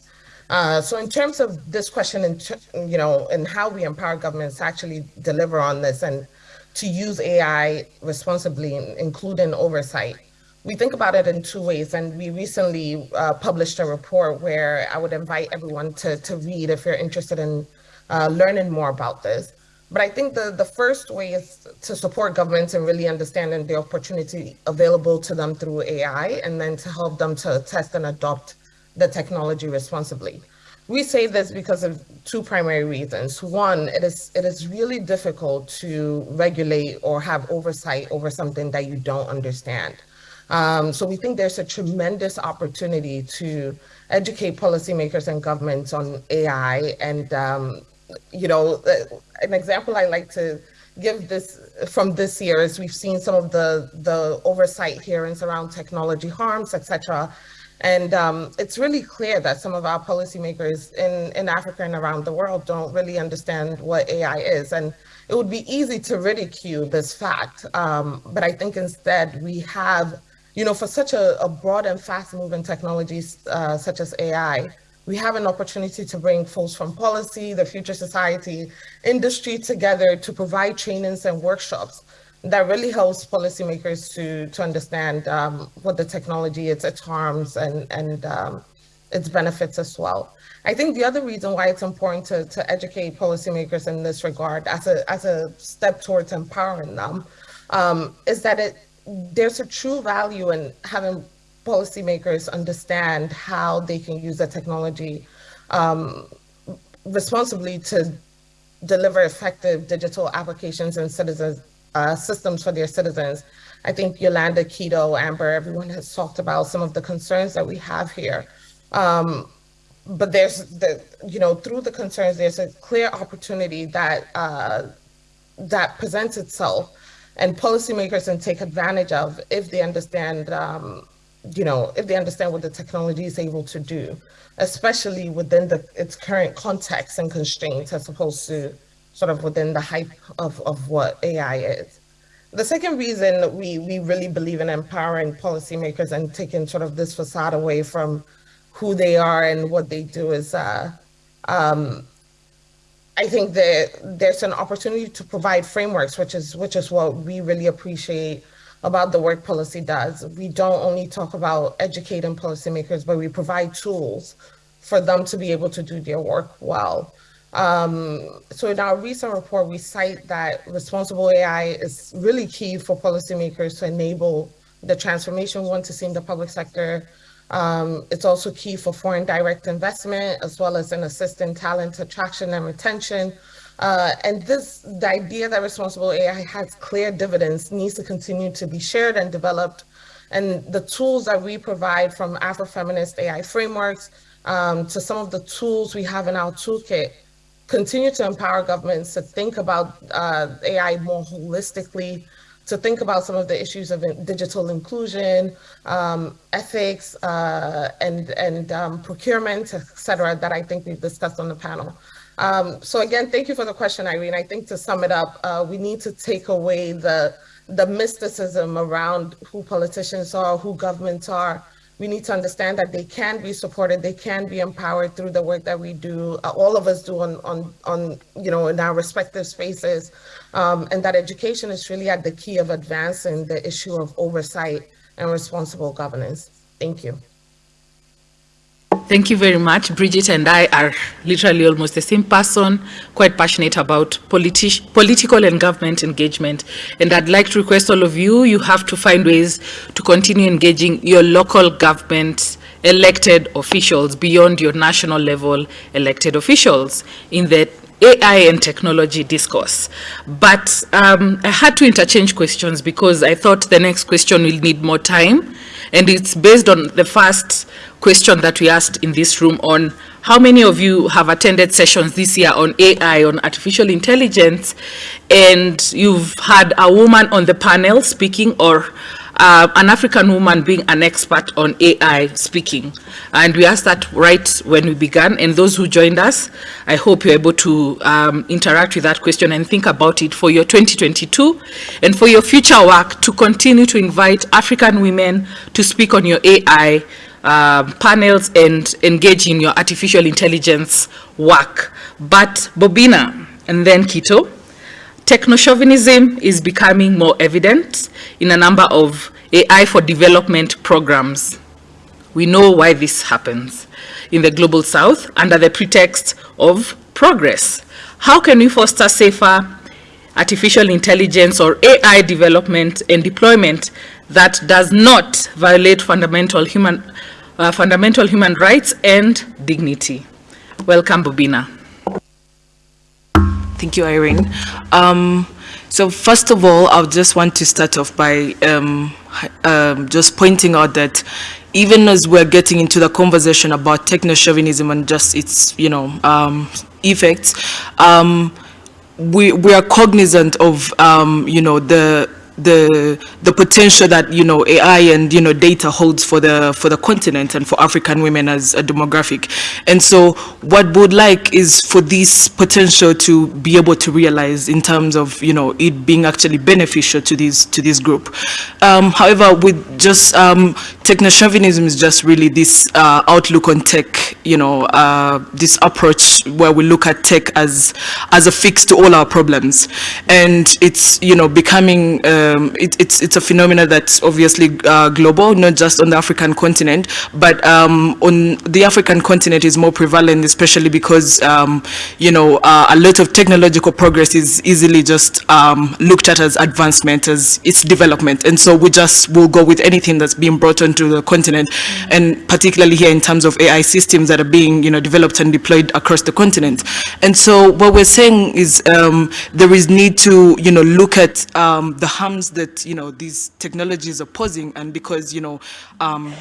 Uh, so in terms of this question, you know, and how we empower governments to actually deliver on this and to use AI responsibly, including oversight, we think about it in two ways. And we recently uh, published a report where I would invite everyone to, to read if you're interested in uh, learning more about this. But I think the, the first way is to support governments and really understanding the opportunity available to them through AI, and then to help them to test and adopt the technology responsibly. We say this because of two primary reasons. One, it is it is really difficult to regulate or have oversight over something that you don't understand. Um, so we think there's a tremendous opportunity to educate policymakers and governments on AI. And, um, you know, an example I like to give this from this year is we've seen some of the, the oversight hearings around technology harms, etc. And um, it's really clear that some of our policymakers in, in Africa and around the world don't really understand what AI is. And it would be easy to ridicule this fact. Um, but I think instead we have you know, for such a, a broad and fast moving technologies uh, such as AI, we have an opportunity to bring folks from policy, the Future Society, industry together to provide trainings and workshops that really helps policymakers to, to understand um, what the technology is, its harms and, and um, its benefits as well. I think the other reason why it's important to, to educate policymakers in this regard as a, as a step towards empowering them um, is that it, there's a true value in having policymakers understand how they can use the technology um, responsibly to deliver effective digital applications and citizens uh, systems for their citizens. I think Yolanda, Kito, Amber, everyone has talked about some of the concerns that we have here. Um, but there's the, you know, through the concerns, there's a clear opportunity that uh, that presents itself and policymakers can take advantage of if they understand, um, you know, if they understand what the technology is able to do, especially within the, its current context and constraints as opposed to sort of within the hype of, of what AI is. The second reason we, we really believe in empowering policymakers and taking sort of this facade away from who they are and what they do is uh, um, I think that there's an opportunity to provide frameworks, which is which is what we really appreciate about the work Pollicy does. We don't only talk about educating policymakers, but we provide tools for them to be able to do their work well. Um, so in our recent report, we cite that responsible AI is really key for policymakers to enable the transformation we want to see in the public sector, um, it's also key for foreign direct investment, as well as in assisting talent attraction and retention. Uh, and this, the idea that responsible AI has clear dividends needs to continue to be shared and developed. And the tools that we provide from Afrofeminist AI frameworks um, to some of the tools we have in our toolkit continue to empower governments to think about uh, AI more holistically, to think about some of the issues of digital inclusion, um, ethics, uh, and, and um, procurement, et cetera, that I think we've discussed on the panel. Um, so again, thank you for the question, Irene. I think to sum it up, uh, we need to take away the, the mysticism around who politicians are, who governments are, we need to understand that they can be supported, they can be empowered through the work that we do, uh, all of us do on, on, on, you know, in our respective spaces, um, and that education is really at the key of advancing the issue of oversight and responsible governance. Thank you. Thank you very much. Bridget and I are literally almost the same person, quite passionate about politi political and government engagement. And I'd like to request all of you, you have to find ways to continue engaging your local government elected officials beyond your national level elected officials in the AI and technology discourse. But um, I had to interchange questions because I thought the next question will need more time. And it's based on the first question that we asked in this room on how many of you have attended sessions this year on AI, on artificial intelligence, and you've had a woman on the panel speaking or uh, an African woman being an expert on AI speaking. And we asked that right when we began. And those who joined us, I hope you're able to um, interact with that question and think about it for your 2022 and for your future work to continue to invite African women to speak on your AI um, panels and engage in your artificial intelligence work. But Bobina and then Kito, techno-chauvinism is becoming more evident in a number of AI for development programs. We know why this happens in the global south under the pretext of progress. How can we foster safer artificial intelligence or AI development and deployment that does not violate fundamental human uh, fundamental human rights and dignity. Welcome, Bobina. Thank you, Irene. Um, so first of all, I just want to start off by um, um, just pointing out that even as we're getting into the conversation about techno-chauvinism and just its, you know, um, effects, um, we, we are cognizant of, um, you know, the the the potential that you know AI and you know data holds for the for the continent and for African women as a demographic. And so what we would like is for this potential to be able to realize in terms of you know it being actually beneficial to this to this group. Um, however, with just um, techno-chauvinism is just really this uh, outlook on tech, you know, uh, this approach where we look at tech as as a fix to all our problems, and it's you know becoming um, it, it's it's a phenomenon that's obviously uh, global, not just on the African continent, but um, on the African continent is more prevalent, especially because um, you know uh, a lot of technological progress is easily just um, looked at as advancement, as its development, and so we just will go with anything that's being brought onto the continent, and particularly here in terms of AI systems that are being you know developed and deployed across the continent, and so what we're saying is um, there is need to you know look at um, the harm harms that, you know, these technologies are posing. And because, you know, um,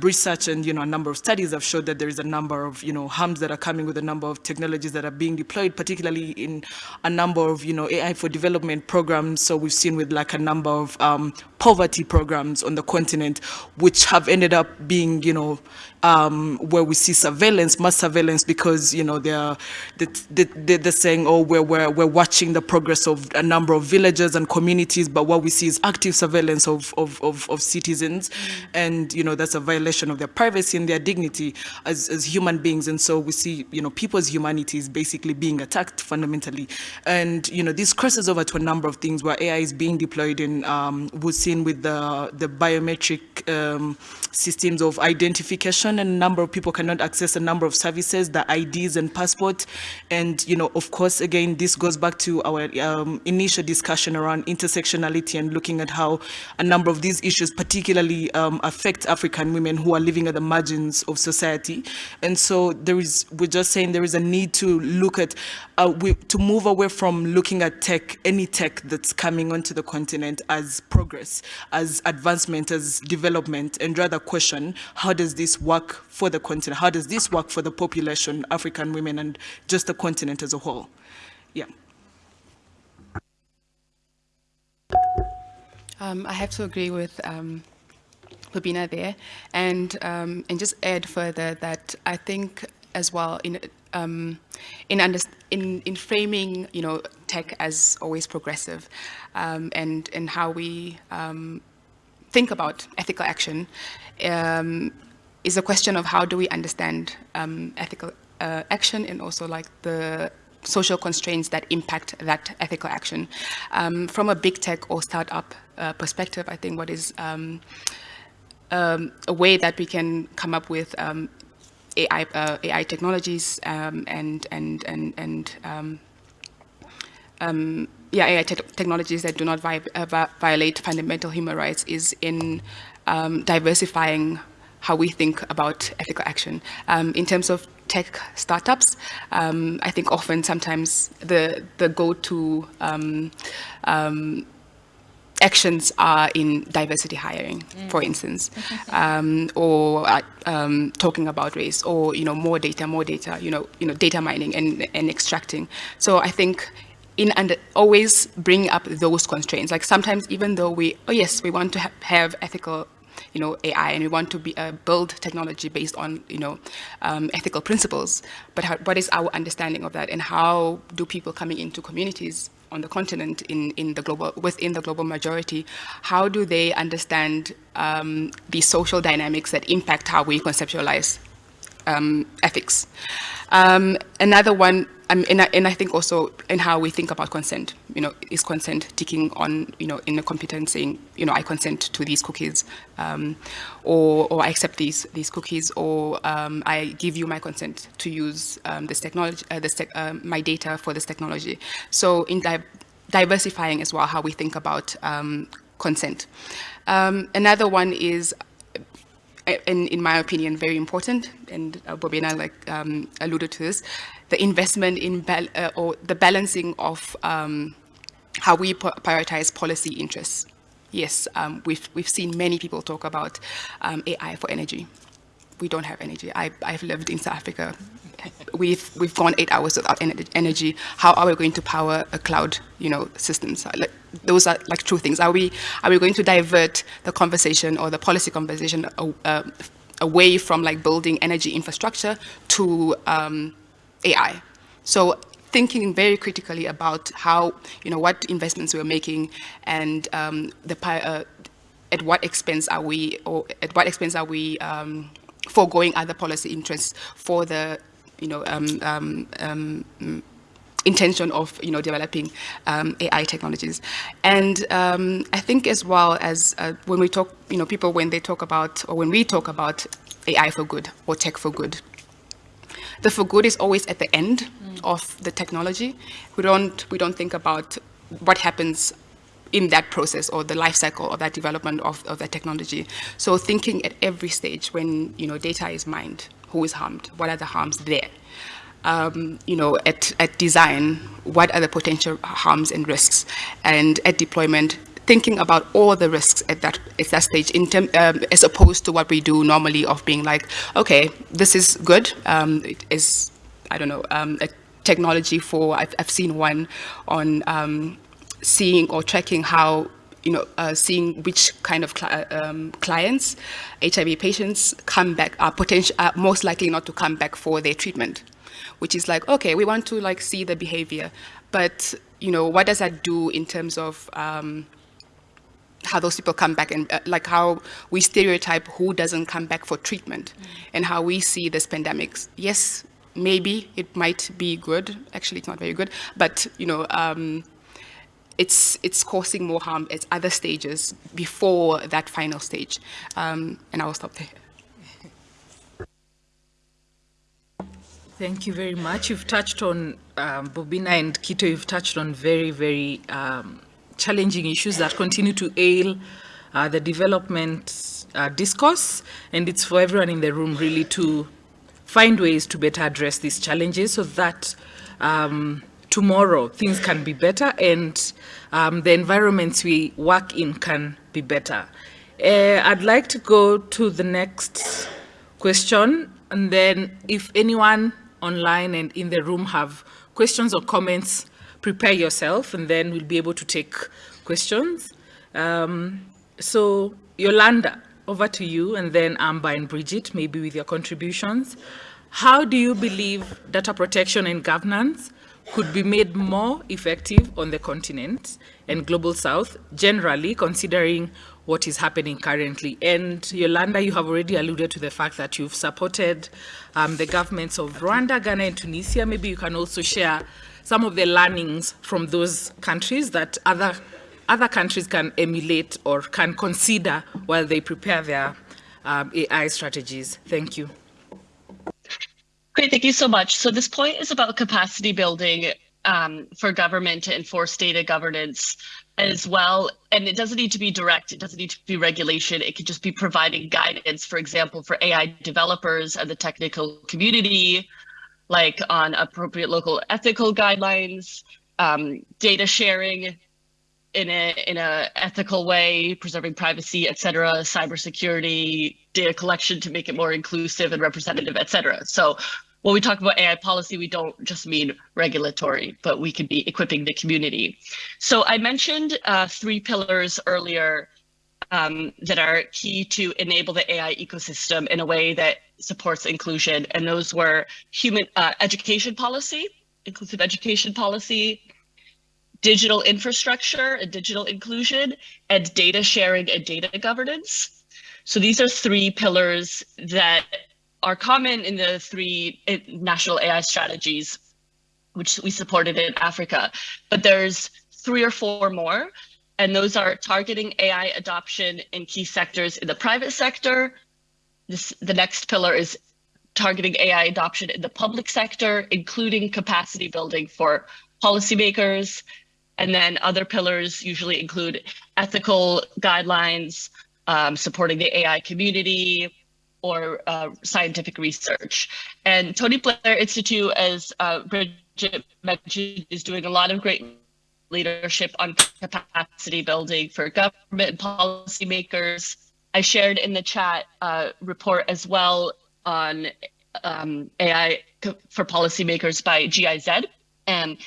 research and you know a number of studies have showed that there is a number of you know harms that are coming with a number of technologies that are being deployed particularly in a number of you know AI for development programs. So we've seen with like a number of um, poverty programs on the continent which have ended up being you know um, where we see surveillance, mass surveillance, because you know they're they're, they're saying, oh, we're, we're we're watching the progress of a number of villages and communities, but what we see is active surveillance of of of, of citizens, mm. and you know that's a violation of their privacy and their dignity as as human beings, and so we see you know people's humanity is basically being attacked fundamentally, and you know this crosses over to a number of things where AI is being deployed in um, we've seen with the the biometric um, systems of identification and a number of people cannot access a number of services, the IDs and passport. And, you know, of course, again, this goes back to our um, initial discussion around intersectionality and looking at how a number of these issues particularly um, affect African women who are living at the margins of society. And so there is, we're just saying there is a need to look at, uh, we, to move away from looking at tech, any tech that's coming onto the continent as progress, as advancement, as development, and rather question, how does this work work for the continent? How does this work for the population, African women, and just the continent as a whole? Yeah. Um, I have to agree with um, Bobina there, and um, and just add further that I think as well in um, in, in in framing you know tech as always progressive, um, and and how we um, think about ethical action. Um, is a question of how do we understand um, ethical uh, action and also like the social constraints that impact that ethical action. Um, from a big tech or startup uh, perspective, I think what is um, um a way that we can come up with um, AI, uh, AI technologies um, and, and, and, and yeah, AI te technologies that do not vi uh, violate fundamental human rights is in diversifying how we think about ethical action. Um, in terms of tech startups, um, I think often sometimes the, the go-to um, um actions are in diversity hiring, mm. for instance, um, or um, talking about race, or you know more data, more data, you know, you know data mining and and extracting. So I think in and always bring up those constraints. Like sometimes, even though we, oh yes, we want to ha have ethical you know, AI and we want to be, uh, build technology based on, you know, um, ethical principles. But how, what is our understanding of that and how do people coming into communities on the continent in, in the global, within the global majority, how do they understand um, the social dynamics that impact how we conceptualize um, ethics? Um, another one um, and, I, and, I, think also in how we think about consent, you know, is consent ticking on, you know, in a computer saying, you know, I consent to these cookies, um, or, or I accept these these cookies, or um, I give you my consent to use um, this technology, uh, this te uh, my data for this technology. So in di diversifying as well how we think about consent. Another one is in, in my opinion, very important, and uh, Bobina like um, alluded to this, the investment in uh, or the balancing of um, how we prioritize policy interests. Yes, um, we've we've seen many people talk about um, AI for energy. We don't have energy. I, I've lived in South Africa we've we've gone eight hours without energy. How are we going to power a cloud, you know, systems? Like, those are like true things. Are we are we going to divert the conversation or the policy conversation uh, away from like building energy infrastructure to um, AI? So thinking very critically about how you know what investments we're making and um, the uh, at what expense are we or at what expense are we um, foregoing other policy interests for the you know, um, um, um, intention of you know developing um, AI technologies, and um, I think as well as uh, when we talk, you know, people when they talk about or when we talk about AI for good or tech for good, the for good is always at the end mm. of the technology. We don't we don't think about what happens in that process or the life cycle of that development of, of that technology. So thinking at every stage when you know data is mined, who is harmed, what are the harms there. Um, you know, at, at design, what are the potential harms and risks, and at deployment, thinking about all the risks at that at that stage, in term, um, as opposed to what we do normally of being like, okay, this is good, um, it is, I don't know, um, a technology for, I've, I've seen one on um, seeing or tracking how you know, uh, seeing which kind of uh, um, clients, HIV patients come back, are, potential, are most likely not to come back for their treatment, which is like, okay, we want to like see the behavior, but you know, what does that do in terms of um, how those people come back and uh, like how we stereotype who doesn't come back for treatment mm. and how we see this pandemics. Yes, maybe it might be good. Actually, it's not very good, but you know, um, it's it's causing more harm at other stages before that final stage. Um, and I will stop there. Thank you very much. You've touched on, um, Bobina and Kito, you've touched on very, very um, challenging issues that continue to ail uh, the development uh, discourse. And it's for everyone in the room really to find ways to better address these challenges so that um, tomorrow things can be better and um, the environments we work in can be better. Uh, I'd like to go to the next question and then if anyone online and in the room have questions or comments, prepare yourself and then we'll be able to take questions. Um, so Yolanda, over to you and then Amber and Bridget, maybe with your contributions. How do you believe data protection and governance could be made more effective on the continent and global south, generally considering what is happening currently. And Yolanda, you have already alluded to the fact that you've supported um, the governments of Rwanda, Ghana, and Tunisia. Maybe you can also share some of the learnings from those countries that other, other countries can emulate or can consider while they prepare their um, AI strategies. Thank you. Great, thank you so much. So this point is about capacity building um, for government to enforce data governance as well. And it doesn't need to be direct, it doesn't need to be regulation. It could just be providing guidance, for example, for AI developers and the technical community, like on appropriate local ethical guidelines, um, data sharing in a in a ethical way, preserving privacy, et cetera, cybersecurity, data collection to make it more inclusive and representative, et cetera. So when we talk about AI policy, we don't just mean regulatory, but we could be equipping the community. So I mentioned uh, three pillars earlier um, that are key to enable the AI ecosystem in a way that supports inclusion. And those were human uh, education policy, inclusive education policy, digital infrastructure and digital inclusion, and data sharing and data governance. So these are three pillars that are common in the three eh, national AI strategies, which we supported in Africa. But there's three or four more, and those are targeting AI adoption in key sectors in the private sector. This, the next pillar is targeting AI adoption in the public sector, including capacity building for policymakers. And then other pillars usually include ethical guidelines, um, supporting the AI community, or uh, scientific research. And Tony Blair Institute, as uh, Bridget mentioned, is doing a lot of great leadership on capacity building for government and policymakers. I shared in the chat uh, report as well on um, AI for policymakers by GIZ. And,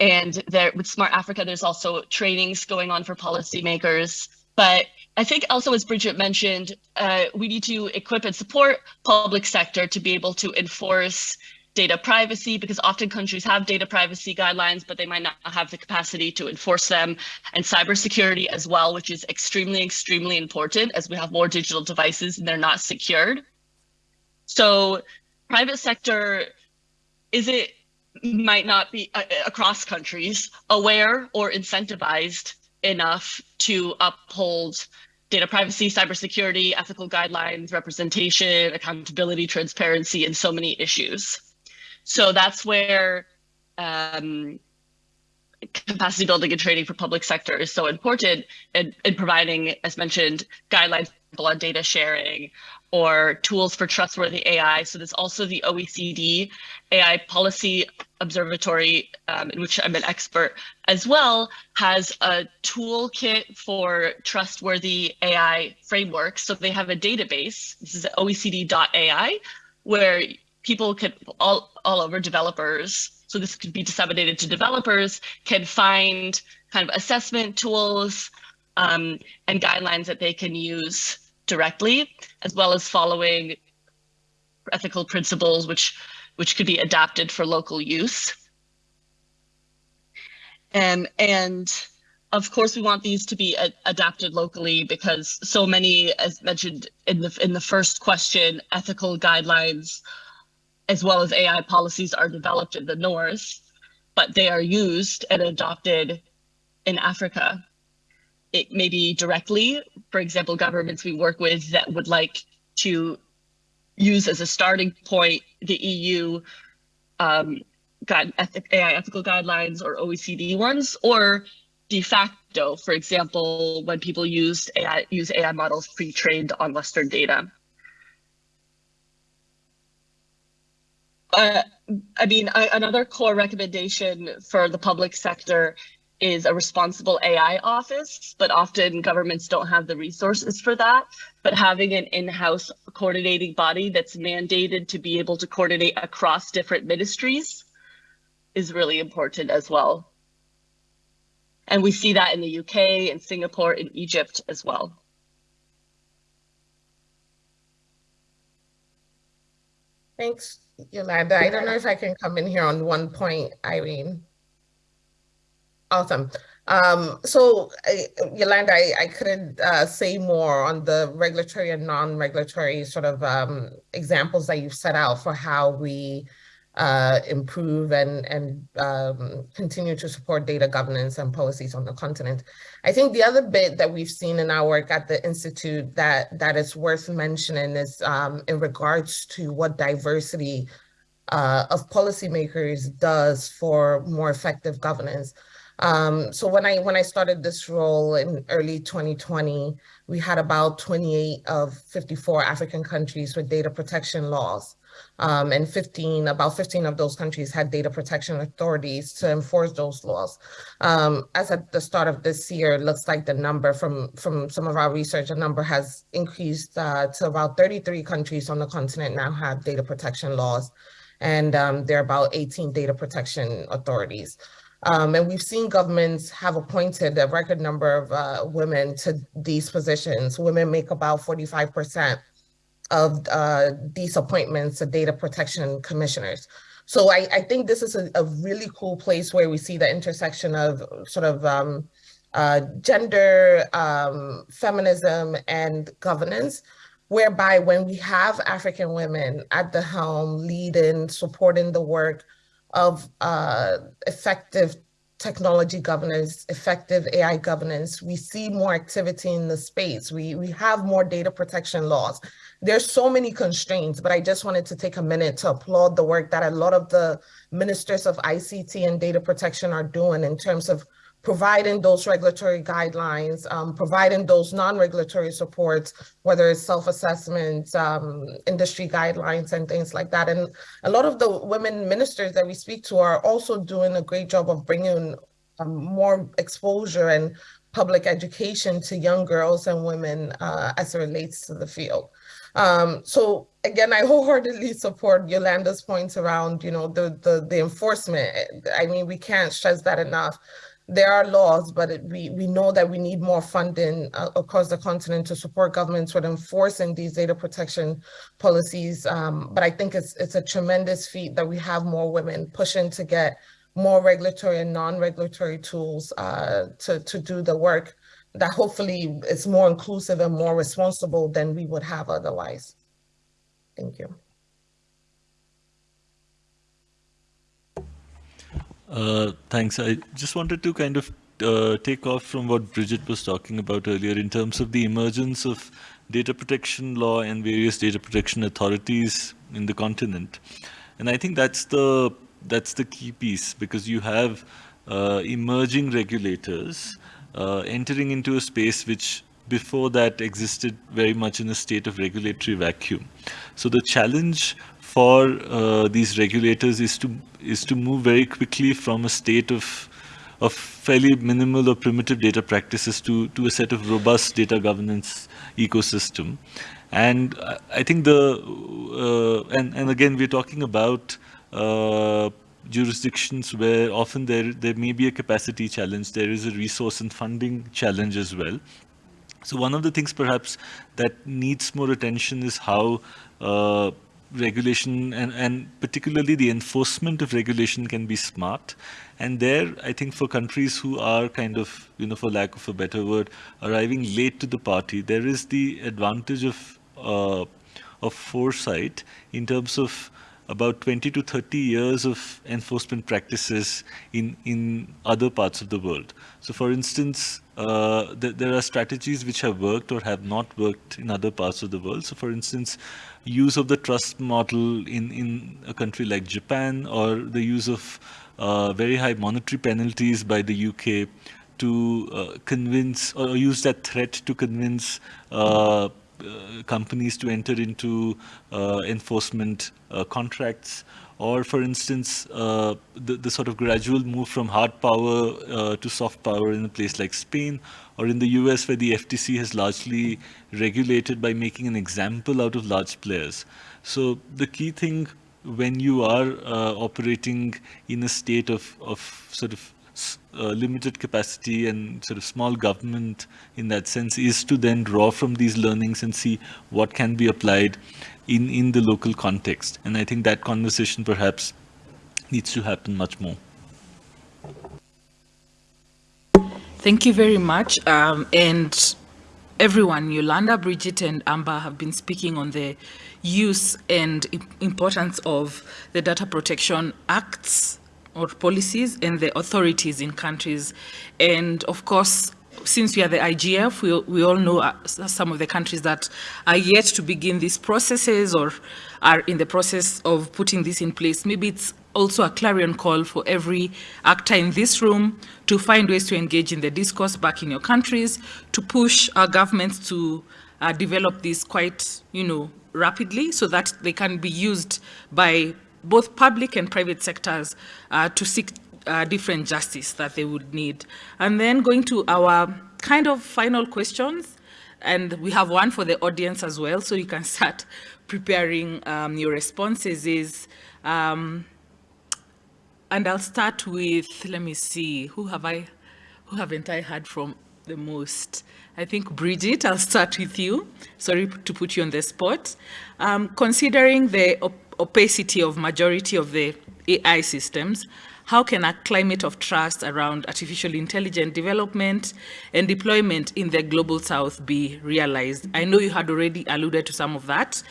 and there with Smart Africa, there's also trainings going on for policymakers. But I think also, as Bridget mentioned, uh, we need to equip and support public sector to be able to enforce data privacy because often countries have data privacy guidelines, but they might not have the capacity to enforce them and cybersecurity as well, which is extremely, extremely important as we have more digital devices and they're not secured. So private sector, is it might not be uh, across countries aware or incentivized enough to uphold data privacy, cybersecurity, ethical guidelines, representation, accountability, transparency, and so many issues. So that's where um, capacity building and training for public sector is so important in, in providing, as mentioned, guidelines on data sharing or tools for trustworthy AI. So there's also the OECD AI Policy Observatory, um, in which I'm an expert as well, has a toolkit for trustworthy AI frameworks. So they have a database, this is OECD.ai, where people can all, all over developers, so this could be disseminated to developers, can find kind of assessment tools um, and guidelines that they can use directly, as well as following ethical principles, which, which could be adapted for local use. Um, and of course, we want these to be adapted locally because so many, as mentioned in the in the first question, ethical guidelines as well as AI policies are developed in the North, but they are used and adopted in Africa. It may be directly, for example, governments we work with that would like to use as a starting point the EU um, ethic, AI ethical guidelines or OECD ones, or de facto, for example, when people used AI, use AI models pre-trained on Western data. Uh, I mean, I, another core recommendation for the public sector is a responsible AI office, but often governments don't have the resources for that. But having an in-house coordinating body that's mandated to be able to coordinate across different ministries is really important as well. And we see that in the UK, in Singapore, in Egypt as well. Thanks, Yolanda. I don't know if I can come in here on one point, Irene. Awesome. Um, so, I, Yolanda, I, I couldn't uh, say more on the regulatory and non-regulatory sort of um, examples that you've set out for how we uh, improve and, and um, continue to support data governance and policies on the continent. I think the other bit that we've seen in our work at the Institute that, that is worth mentioning is um, in regards to what diversity uh, of policymakers does for more effective governance. Um, so when I when I started this role in early 2020, we had about 28 of 54 African countries with data protection laws. Um, and 15, about 15 of those countries had data protection authorities to enforce those laws. Um, as at the start of this year, it looks like the number from, from some of our research, the number has increased uh, to about 33 countries on the continent now have data protection laws. And um, there are about 18 data protection authorities. Um, and we've seen governments have appointed a record number of uh, women to these positions. Women make about 45% of uh, these appointments to data protection commissioners. So I, I think this is a, a, really cool place where we see the intersection of sort of um, uh, gender, um, feminism, and governance, whereby when we have African women at the helm, leading, supporting the work of uh, effective technology governance, effective AI governance, we see more activity in the space. We, we have more data protection laws. There's so many constraints, but I just wanted to take a minute to applaud the work that a lot of the ministers of ICT and data protection are doing in terms of providing those regulatory guidelines, um, providing those non-regulatory supports, whether it's self-assessment, um, industry guidelines and things like that. And a lot of the women ministers that we speak to are also doing a great job of bringing um, more exposure and public education to young girls and women uh, as it relates to the field. Um, so again, I wholeheartedly support Yolanda's points around, you know, the, the, the enforcement. I mean, we can't stress that enough. There are laws, but it, we, we know that we need more funding uh, across the continent to support governments with enforcing these data protection policies. Um, but I think it's, it's a tremendous feat that we have more women pushing to get more regulatory and non-regulatory tools uh, to, to do the work that hopefully is more inclusive and more responsible than we would have otherwise. Thank you. Uh, thanks. I just wanted to kind of uh, take off from what Bridget was talking about earlier in terms of the emergence of data protection law and various data protection authorities in the continent. And I think that's the that's the key piece because you have uh, emerging regulators uh, entering into a space which before that existed very much in a state of regulatory vacuum. So the challenge for uh, these regulators is to is to move very quickly from a state of of fairly minimal or primitive data practices to to a set of robust data governance ecosystem. And I think the uh, and and again we're talking about uh, jurisdictions where often there, there may be a capacity challenge, there is a resource and funding challenge as well. So one of the things perhaps that needs more attention is how uh, regulation and, and particularly the enforcement of regulation can be smart. And there, I think for countries who are kind of, you know, for lack of a better word, arriving late to the party, there is the advantage of, uh, of foresight in terms of about 20 to 30 years of enforcement practices in, in other parts of the world. So for instance, uh, th there are strategies which have worked or have not worked in other parts of the world. So for instance, use of the trust model in, in a country like Japan or the use of uh, very high monetary penalties by the UK to uh, convince or use that threat to convince uh, uh, companies to enter into enforcement contracts or for instance, uh, the, the sort of gradual move from hard power uh, to soft power in a place like Spain, or in the US where the FTC has largely regulated by making an example out of large players. So the key thing when you are uh, operating in a state of, of sort of uh, limited capacity and sort of small government in that sense is to then draw from these learnings and see what can be applied in, in the local context. And I think that conversation perhaps needs to happen much more. Thank you very much. Um, and everyone, Yolanda, Bridget, and Amber have been speaking on the use and importance of the Data Protection Acts or policies and the authorities in countries. And of course, since we are the IGF, we, we all know uh, some of the countries that are yet to begin these processes or are in the process of putting this in place. Maybe it's also a clarion call for every actor in this room to find ways to engage in the discourse back in your countries, to push our governments to uh, develop this quite, you know, rapidly so that they can be used by both public and private sectors uh, to seek uh, different justice that they would need. And then going to our kind of final questions, and we have one for the audience as well, so you can start preparing um, your responses is, um, and I'll start with, let me see, who have I, who haven't I heard from the most? I think Bridget, I'll start with you. Sorry to put you on the spot. Um, considering the op opacity of majority of the AI systems, how can a climate of trust around artificial intelligence development and deployment in the global south be realized? I know you had already alluded to some of that,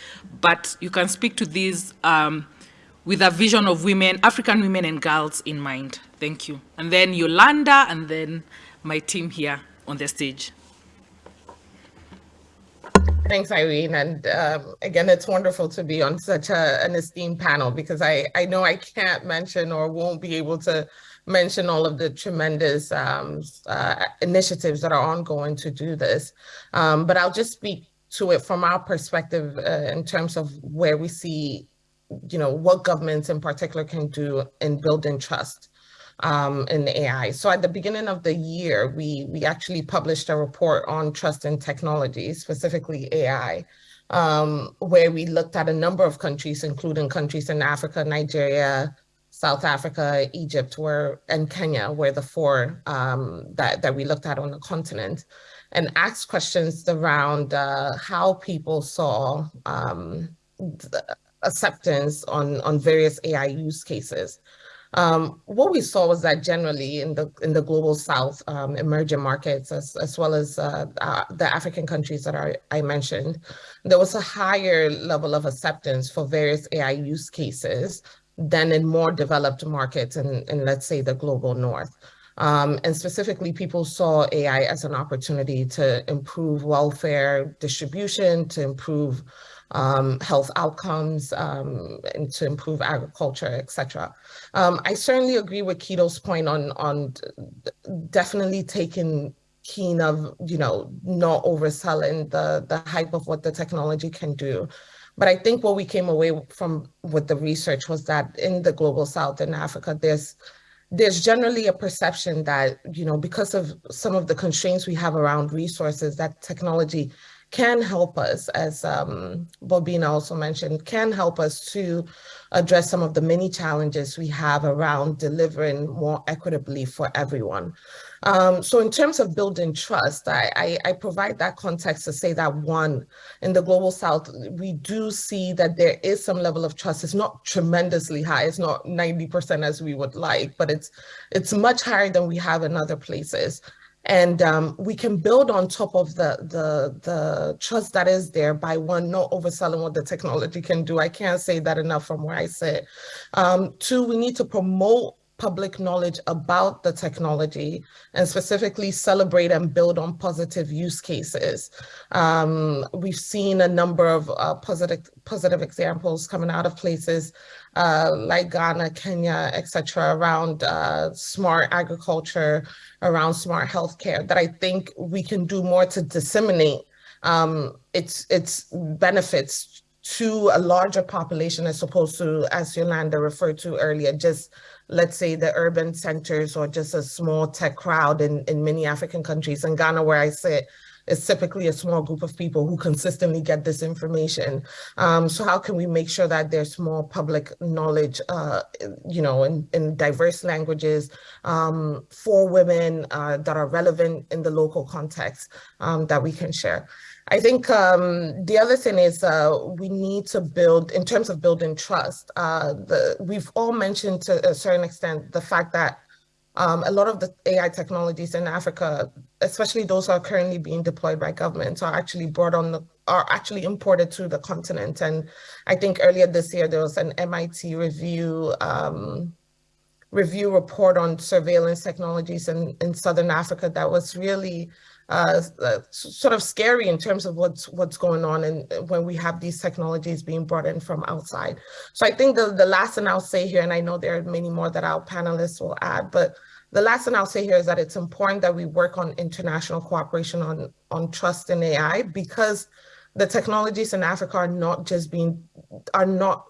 but you can speak to these um, with a vision of women, African women and girls in mind. Thank you. And then Yolanda, and then my team here on the stage. Thanks, Irene. And um, again, it's wonderful to be on such a, an esteemed panel because I, I know I can't mention or won't be able to mention all of the tremendous um, uh, initiatives that are ongoing to do this. Um, but I'll just speak to it from our perspective uh, in terms of where we see, you know, what governments in particular can do in building trust um, in AI. So at the beginning of the year, we, we actually published a report on trust in technology, specifically AI, um, where we looked at a number of countries, including countries in Africa, Nigeria, South Africa, Egypt, were, and Kenya were the four um, that, that we looked at on the continent and asked questions around uh, how people saw um, acceptance on, on various AI use cases. Um, what we saw was that generally in the in the global south, um, emerging markets, as, as well as uh, uh, the African countries that I mentioned, there was a higher level of acceptance for various AI use cases than in more developed markets in, in let's say, the global north. Um, and specifically, people saw AI as an opportunity to improve welfare distribution, to improve um, health outcomes, um, and to improve agriculture, et cetera. Um, I certainly agree with Kito's point on, on definitely taking keen of, you know, not overselling the, the hype of what the technology can do. But I think what we came away from with the research was that in the global south in Africa, there's there's generally a perception that, you know, because of some of the constraints we have around resources, that technology can help us, as um, Bobina also mentioned, can help us to address some of the many challenges we have around delivering more equitably for everyone. Um, so in terms of building trust, I, I, I, provide that context to say that one, in the Global South, we do see that there is some level of trust. It's not tremendously high. It's not 90% as we would like, but it's, it's much higher than we have in other places. And um, we can build on top of the, the, the trust that is there by one, not overselling what the technology can do. I can't say that enough from where I sit. Um, two, we need to promote public knowledge about the technology and specifically celebrate and build on positive use cases. Um, we've seen a number of uh, positive, positive examples coming out of places uh, like Ghana, Kenya, etc., around uh, smart agriculture, around smart healthcare that I think we can do more to disseminate um, its, its benefits to a larger population as opposed to, as Yolanda referred to earlier, just let's say the urban centers or just a small tech crowd in, in many African countries. In Ghana, where I sit, it's typically a small group of people who consistently get this information. Um, so how can we make sure that there's more public knowledge, uh, you know, in, in diverse languages um, for women uh, that are relevant in the local context um, that we can share? I think um, the other thing is uh, we need to build, in terms of building trust, uh, the, we've all mentioned to a certain extent the fact that um, a lot of the AI technologies in Africa, especially those are currently being deployed by governments, are actually brought on the, are actually imported to the continent. And I think earlier this year, there was an MIT review um, review report on surveillance technologies in, in Southern Africa that was really uh, uh, sort of scary in terms of what's what's going on and when we have these technologies being brought in from outside. So I think the, the last thing I'll say here, and I know there are many more that our panelists will add, but the last thing I'll say here is that it's important that we work on international cooperation on, on trust in AI because the technologies in Africa are not just being, are not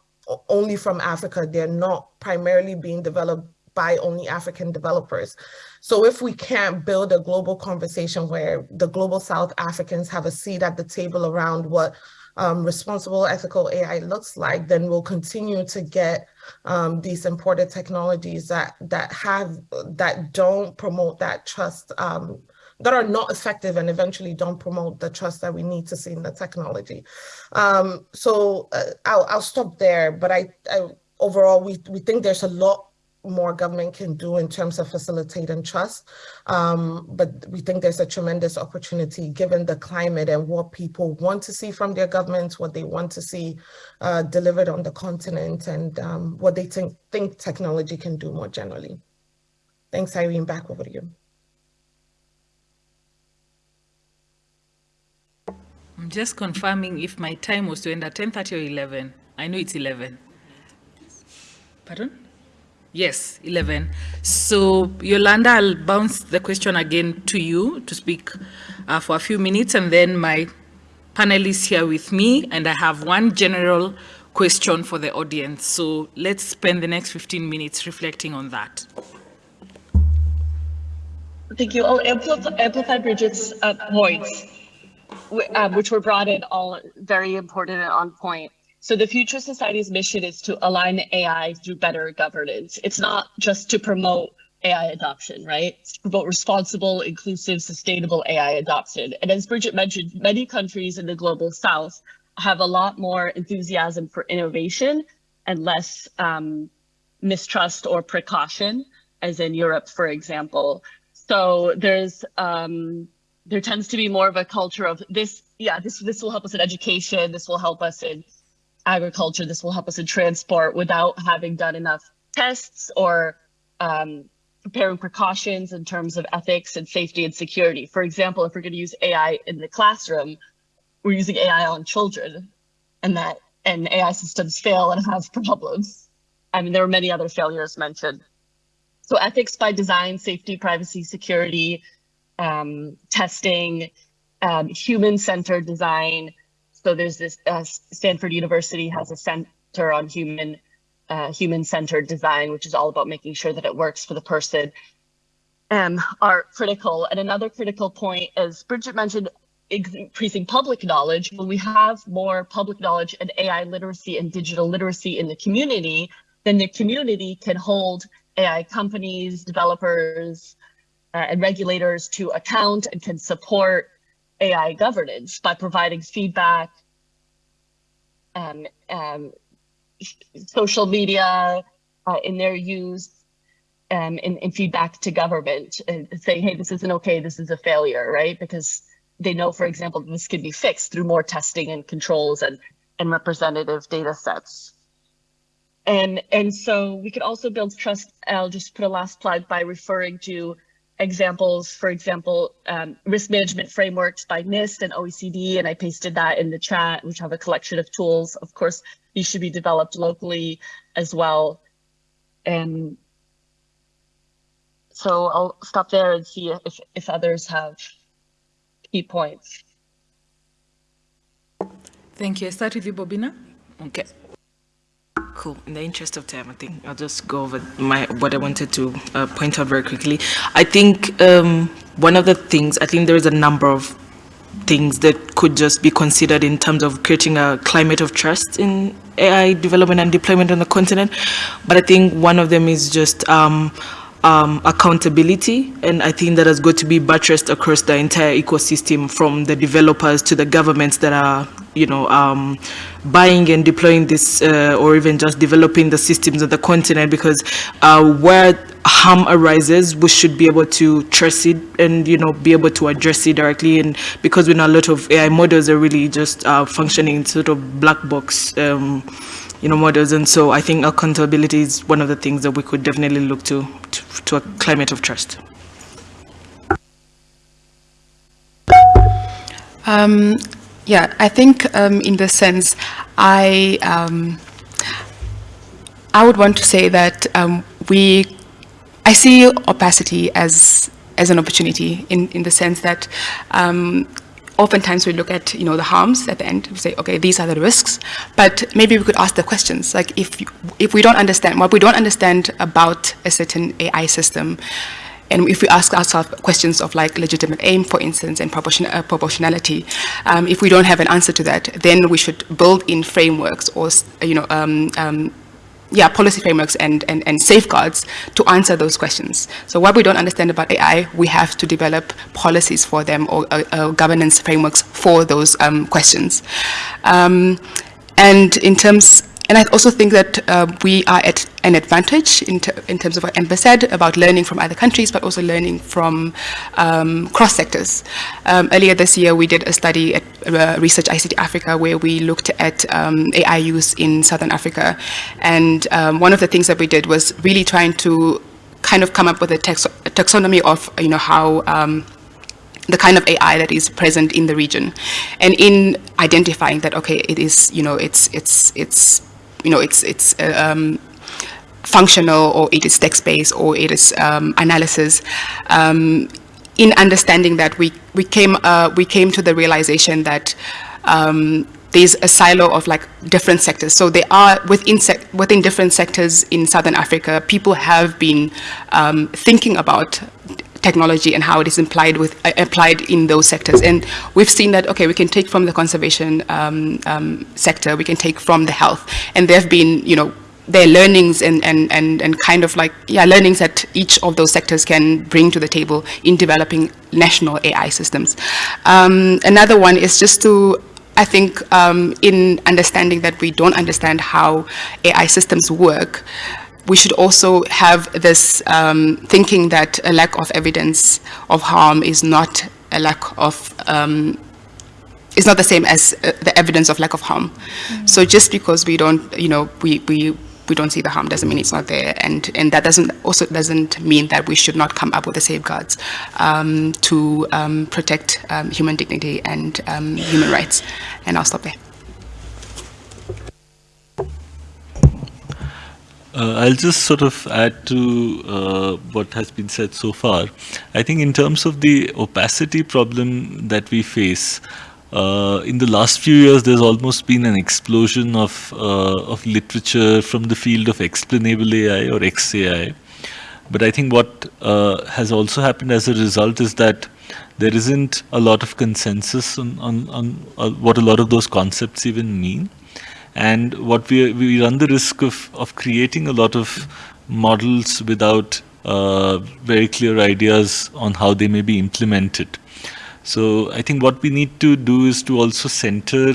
only from Africa, they're not primarily being developed by only African developers. So if we can't build a global conversation where the global South Africans have a seat at the table around what um, responsible ethical AI looks like, then we'll continue to get um, these imported technologies that that have that don't promote that trust um, that are not effective and eventually don't promote the trust that we need to see in the technology. Um, so uh, I'll, I'll stop there, but I, I overall we we think there's a lot more government can do in terms of facilitating trust. Um, but we think there's a tremendous opportunity given the climate and what people want to see from their governments, what they want to see uh, delivered on the continent and um, what they think, think technology can do more generally. Thanks, Irene, back over to you. I'm just confirming if my time was to end at 10.30 or 11. I know it's 11. Pardon? Yes, 11. So Yolanda, I'll bounce the question again to you to speak uh, for a few minutes and then my panelists here with me and I have one general question for the audience. So let's spend the next 15 minutes reflecting on that. Thank you. I'll amplify, amplify Bridget's uh, points, um, which were brought in all very important and on point. So the Future Society's mission is to align AI through better governance. It's not just to promote AI adoption, right? It's to promote responsible, inclusive, sustainable AI adoption. And as Bridget mentioned, many countries in the global south have a lot more enthusiasm for innovation and less um, mistrust or precaution, as in Europe, for example. So there's um, there tends to be more of a culture of this. Yeah, this this will help us in education. This will help us in agriculture. This will help us in transport without having done enough tests or um, preparing precautions in terms of ethics and safety and security. For example, if we're going to use AI in the classroom, we're using AI on children, and that and AI systems fail and have problems. I mean, there were many other failures mentioned. So ethics by design, safety, privacy, security, um, testing, um, human-centered design. So there's this, uh, Stanford University has a center on human, uh, human-centered design, which is all about making sure that it works for the person, um, are critical. And another critical point, as Bridget mentioned, increasing public knowledge. When we have more public knowledge and AI literacy and digital literacy in the community, then the community can hold AI companies, developers, uh, and regulators to account and can support AI governance by providing feedback, um, um, social media uh, in their use, um, in, in feedback to government, and saying, hey, this isn't okay, this is a failure, right? Because they know, for example, this can be fixed through more testing and controls and, and representative data sets. And, and so we could also build trust. I'll just put a last plug by referring to examples, for example, um, risk management frameworks by NIST and OECD, and I pasted that in the chat, which have a collection of tools. Of course, these should be developed locally as well. And so I'll stop there and see if, if others have key points. Thank you. I start with you, Bobina. Okay. Cool. In the interest of time, I think I'll just go over my what I wanted to uh, point out very quickly. I think um, one of the things, I think there is a number of things that could just be considered in terms of creating a climate of trust in AI development and deployment on the continent. But I think one of them is just um, um, accountability, and I think that has got to be buttressed across the entire ecosystem, from the developers to the governments that are, you know, um, buying and deploying this, uh, or even just developing the systems of the continent. Because uh, where harm arises, we should be able to trace it and, you know, be able to address it directly. And because we know a lot of AI models are really just uh, functioning sort of black box. Um, you know, models. And so I think accountability is one of the things that we could definitely look to, to, to a climate of trust. Um, yeah, I think um, in the sense, I um, I would want to say that um, we, I see opacity as as an opportunity in, in the sense that um, oftentimes we look at you know the harms at the end. We say okay these are the risks. But maybe we could ask the questions. Like if if we don't understand what we don't understand about a certain AI system and if we ask ourselves questions of like legitimate aim, for instance, and proportion, uh, proportionality, um, if we don't have an answer to that, then we should build in frameworks or, you know, um, um, yeah, policy frameworks and, and, and safeguards to answer those questions. So what we don't understand about AI, we have to develop policies for them or uh, governance frameworks for those um, questions. Um, and in terms and I also think that uh, we are at an advantage in, in, terms of what Amber said about learning from other countries, but also learning from um, cross sectors. Um, earlier this year, we did a study at uh, Research ICT Africa where we looked at um, AI use in Southern Africa. And um, one of the things that we did was really trying to kind of come up with a, tax taxonomy of, you know, how um, the kind of AI that is present in the region, and in identifying that okay, it is you know it's it's it's you know, it's, it's uh, um, functional or it is text-based or it is um, analysis. Um, in understanding that, we, we, came, uh, we came to the realization that um, there's a silo of like different sectors. So they are within, within different sectors in Southern Africa, people have been um, thinking about technology and how it is applied with uh, applied in those sectors. And we've seen that okay, we can take from the conservation um, um, sector, we can take from the health, and there have been you know their learnings and, and, and, and kind of like, yeah, learnings that each of those sectors can bring to the table in developing national AI systems. Um, another one is just to, I think, um, in understanding that we don't understand how AI systems work, we should also have this um, thinking that a lack of evidence of harm is not a lack of um, is not the same as uh, the evidence of lack of harm. Mm -hmm. So just because we don't, you know, we, we we don't see the harm doesn't mean it's not there and and that doesn't also doesn't mean that we should not come up with the safeguards um, to um, protect um, human dignity and um, human rights and I'll stop there Uh, I'll just sort of add to uh, what has been said so far. I think in terms of the opacity problem that we face, uh, in the last few years, there's almost been an explosion of, uh, of literature from the field of explainable AI or XAI. But I think what uh, has also happened as a result is that there isn't a lot of consensus on, on, on uh, what a lot of those concepts even mean. And what we, we run the risk of, of creating a lot of models without uh, very clear ideas on how they may be implemented. So I think what we need to do is to also center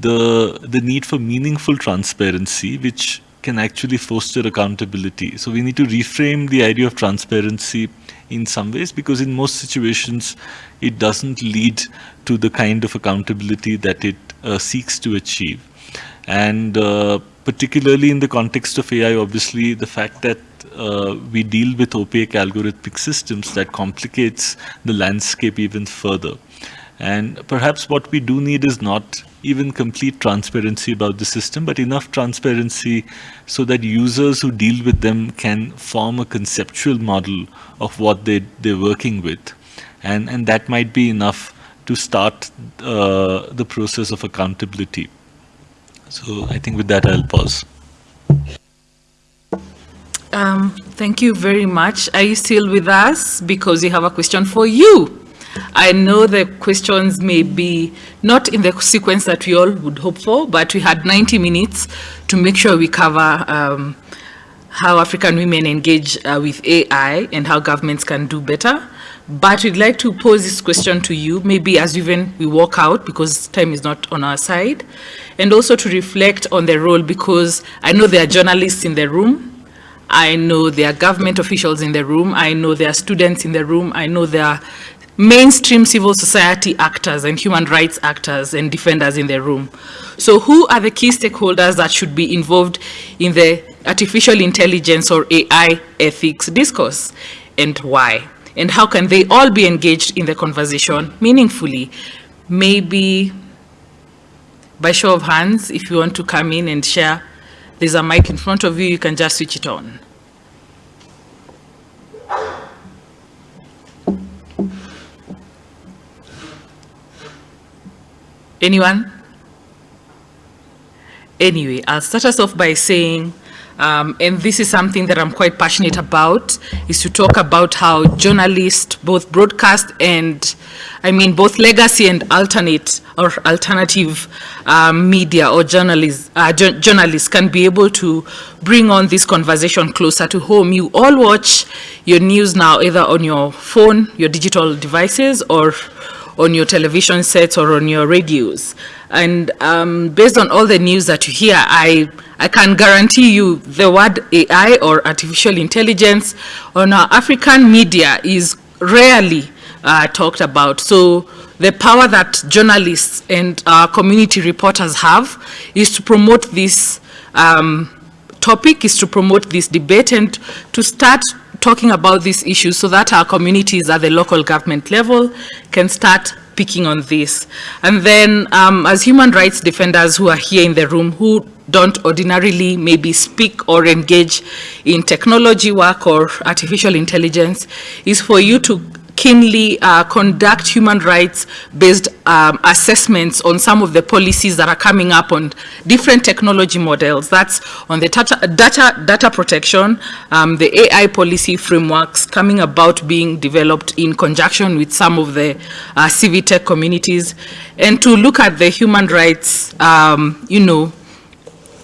the, the need for meaningful transparency, which can actually foster accountability. So we need to reframe the idea of transparency in some ways because in most situations it doesn't lead to the kind of accountability that it uh, seeks to achieve. And uh, particularly in the context of AI, obviously the fact that uh, we deal with opaque algorithmic systems that complicates the landscape even further. And perhaps what we do need is not even complete transparency about the system, but enough transparency so that users who deal with them can form a conceptual model of what they, they're working with. And, and that might be enough to start uh, the process of accountability. So I think with that, I'll pause. Um, thank you very much. Are you still with us? Because we have a question for you. I know the questions may be not in the sequence that we all would hope for, but we had 90 minutes to make sure we cover um, how African women engage uh, with AI and how governments can do better. But we'd like to pose this question to you, maybe as even we walk out because time is not on our side, and also to reflect on the role because I know there are journalists in the room I know there are government officials in the room. I know there are students in the room. I know there are mainstream civil society actors and human rights actors and defenders in the room. So who are the key stakeholders that should be involved in the artificial intelligence or AI ethics discourse and why? And how can they all be engaged in the conversation meaningfully? Maybe by show of hands, if you want to come in and share there's a mic in front of you, you can just switch it on. Anyone? Anyway, I'll start us off by saying um, and this is something that I'm quite passionate about, is to talk about how journalists, both broadcast and, I mean, both legacy and alternate or alternative um, media or journalists, uh, journalists can be able to bring on this conversation closer to home. You all watch your news now either on your phone, your digital devices, or on your television sets or on your radios. And um, based on all the news that you hear, I, I can guarantee you the word AI or artificial intelligence on our African media is rarely uh, talked about. So the power that journalists and community reporters have is to promote this um, topic, is to promote this debate and to start talking about these issues so that our communities at the local government level can start picking on this. And then um, as human rights defenders who are here in the room, who don't ordinarily maybe speak or engage in technology work or artificial intelligence is for you to keenly uh, conduct human rights-based um, assessments on some of the policies that are coming up on different technology models. That's on the data, data, data protection, um, the AI policy frameworks coming about being developed in conjunction with some of the uh, tech communities, and to look at the human rights, um, you know,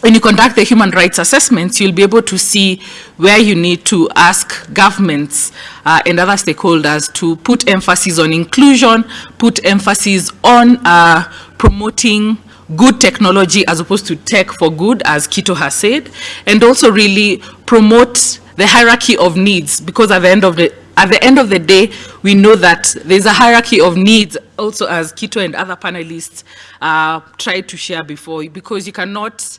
when you conduct the human rights assessments, you'll be able to see where you need to ask governments uh, and other stakeholders to put emphasis on inclusion, put emphasis on uh, promoting good technology as opposed to tech for good, as Kito has said, and also really promote the hierarchy of needs, because at the end of the at the end of the day, we know that there's a hierarchy of needs also as Kito and other panelists uh, tried to share before, because you cannot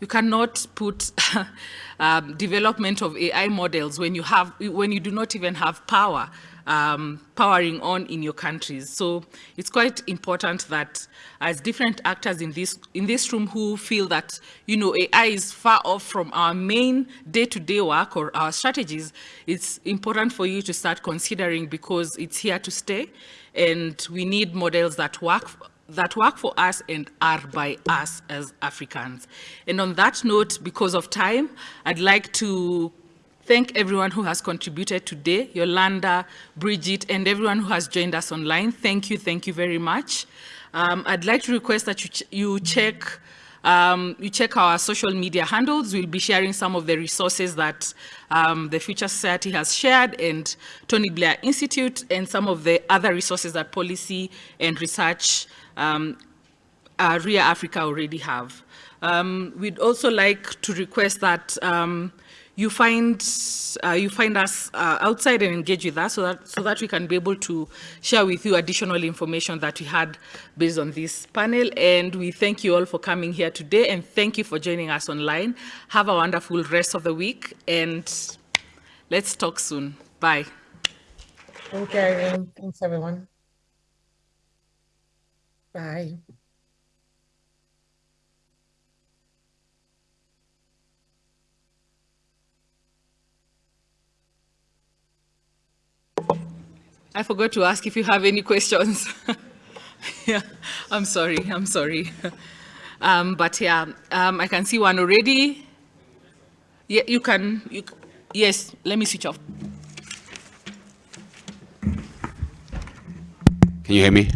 you cannot put um, development of AI models when you have when you do not even have power um, powering on in your countries. So it's quite important that as different actors in this in this room who feel that you know AI is far off from our main day-to-day -day work or our strategies, it's important for you to start considering because it's here to stay, and we need models that work that work for us and are by us as Africans. And on that note, because of time, I'd like to thank everyone who has contributed today, Yolanda, Bridget, and everyone who has joined us online. Thank you, thank you very much. Um, I'd like to request that you, ch you check um, you check our social media handles. We'll be sharing some of the resources that um, the Future Society has shared and Tony Blair Institute and some of the other resources that Pollicy and research um, uh, RIA Africa already have. Um, we'd also like to request that um, you find uh, you find us uh, outside and engage with us so that so that we can be able to share with you additional information that we had based on this panel. And we thank you all for coming here today and thank you for joining us online. Have a wonderful rest of the week and let's talk soon. Bye. Thank you thanks everyone Bye. I forgot to ask if you have any questions. yeah, I'm sorry, I'm sorry. Um, but yeah, um, I can see one already. Yeah, you can, you, yes, let me switch off. Can you hear me?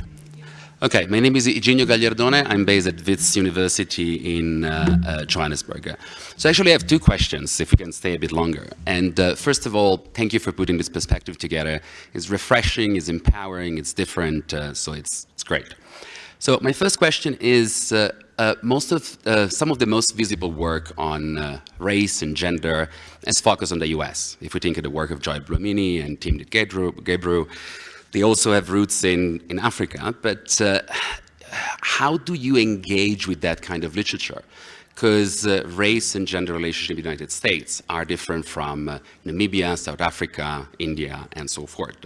Okay, my name is Iginio Gagliardone. I'm based at Wits University in uh, uh, Johannesburg. So actually I have two questions, if we can stay a bit longer. And uh, first of all, thank you for putting this perspective together. It's refreshing, it's empowering, it's different, uh, so it's, it's great. So my first question is, uh, uh, most of, some of the most visible work on race and gender is focused on the US. If we think of the work of Joy Buolamwini and Tim Timnit Gebru, they also have roots in, in Africa, but uh, how do you engage with that kind of literature? Because uh, race and gender relationship in the United States are different from uh, Namibia, South Africa, India, and so forth.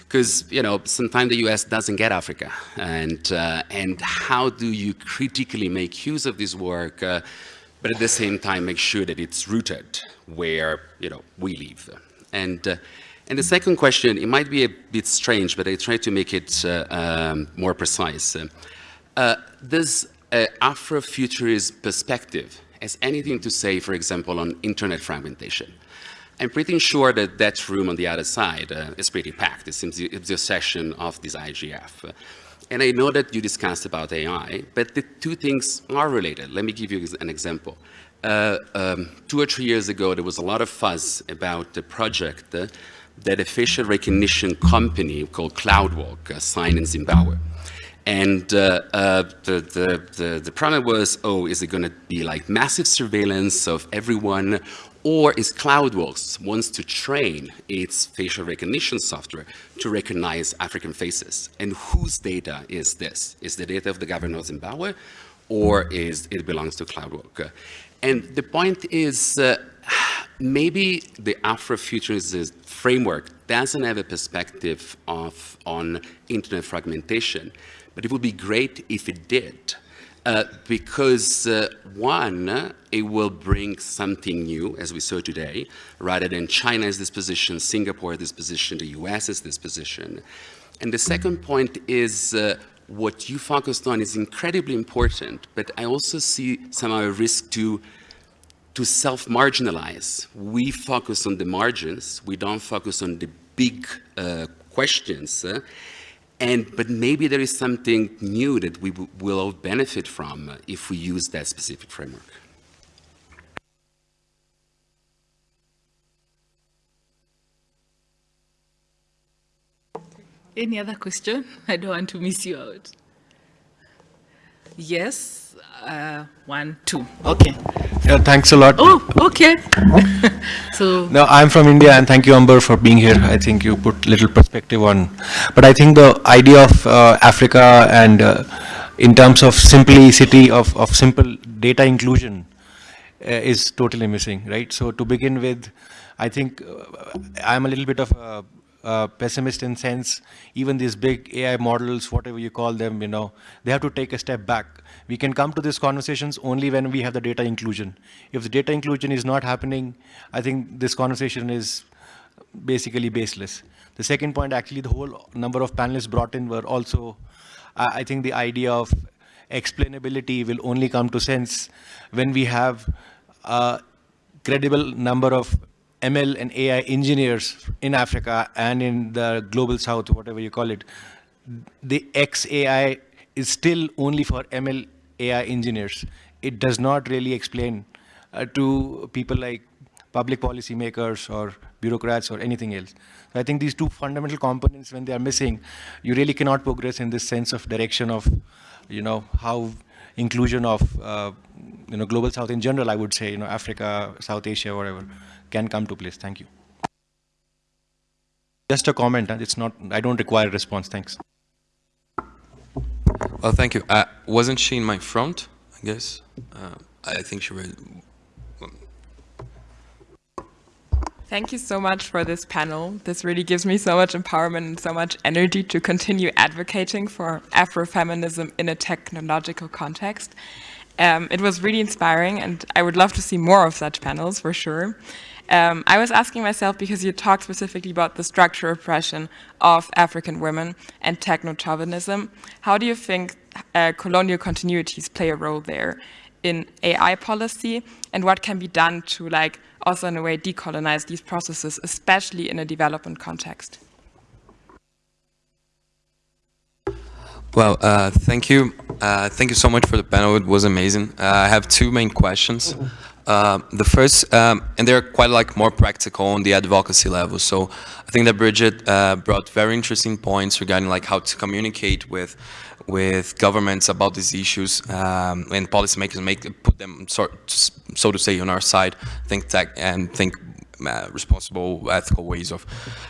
Because, you know, sometimes the US doesn't get Africa. And, uh, and how do you critically make use of this work, uh, but at the same time make sure that it's rooted where, you know, we live? And uh, and the second question, it might be a bit strange, but I try to make it uh, um, more precise. Uh, does uh, Afrofuturist perspective has anything to say, for example, on internet fragmentation? I'm pretty sure that that room on the other side uh, is pretty packed. It seems it's the session of this IGF. And I know that you discussed about AI, but the two things are related. Let me give you an example. Uh, um, two or three years ago, there was a lot of fuzz about the project uh, that a facial recognition company called CloudWalk signed in Zimbabwe. And uh, uh, the, the, the, the, problem was, oh, is it going to be like massive surveillance of everyone? Or is CloudWalk wants to train its facial recognition software to recognize African faces? And whose data is this? Is the data of the government of Zimbabwe or is it belongs to CloudWalk? And the point is, uh, maybe the Afrofuturist framework doesn't have a perspective of, on internet fragmentation, but it would be great if it did. Uh, because uh, one, it will bring something new, as we saw today, rather than China is this position, Singapore is this position, the US is this position. And the second point is uh, what you focused on is incredibly important, but I also see somehow a risk to to self-marginalize. We focus on the margins, we don't focus on the big uh, questions, uh, and, but maybe there is something new that we will all benefit from if we use that specific framework. Any other question? I don't want to miss you out. Yes, uh, one, two, okay. Yeah, thanks a lot. Oh, okay. so No, I'm from India and thank you, Amber, for being here. I think you put little perspective on, but I think the idea of uh, Africa and uh, in terms of simplicity of, of simple data inclusion uh, is totally missing, right? So to begin with, I think uh, I'm a little bit of a uh, pessimist in sense, even these big AI models, whatever you call them, you know, they have to take a step back. We can come to these conversations only when we have the data inclusion. If the data inclusion is not happening, I think this conversation is basically baseless. The second point, actually, the whole number of panelists brought in were also, I think the idea of explainability will only come to sense when we have a credible number of ML and AI engineers in Africa and in the global south, whatever you call it, the XAI is still only for ML AI engineers. It does not really explain uh, to people like public policy makers or bureaucrats or anything else. So I think these two fundamental components, when they are missing, you really cannot progress in this sense of direction of, you know, how inclusion of, uh, you know, global south in general, I would say, you know, Africa, South Asia, whatever can come to place. Thank you. Just a comment. It's not. I don't require a response. Thanks. Well, thank you. Uh, wasn't she in my front? I guess. Uh, I think she was. Thank you so much for this panel. This really gives me so much empowerment and so much energy to continue advocating for Afrofeminism in a technological context. Um, it was really inspiring and I would love to see more of such panels for sure. Um, I was asking myself because you talked specifically about the structural oppression of African women and techno-chauvinism. How do you think uh, colonial continuities play a role there in AI policy and what can be done to like also in a way decolonize these processes, especially in a development context? Well, uh, thank you. Uh, thank you so much for the panel. It was amazing. Uh, I have two main questions. Uh, the first, um, and they're quite like more practical on the advocacy level. So I think that Bridget uh, brought very interesting points regarding like how to communicate with with governments about these issues um, and policymakers make put them sort so to say on our side, think tech and think responsible, ethical ways of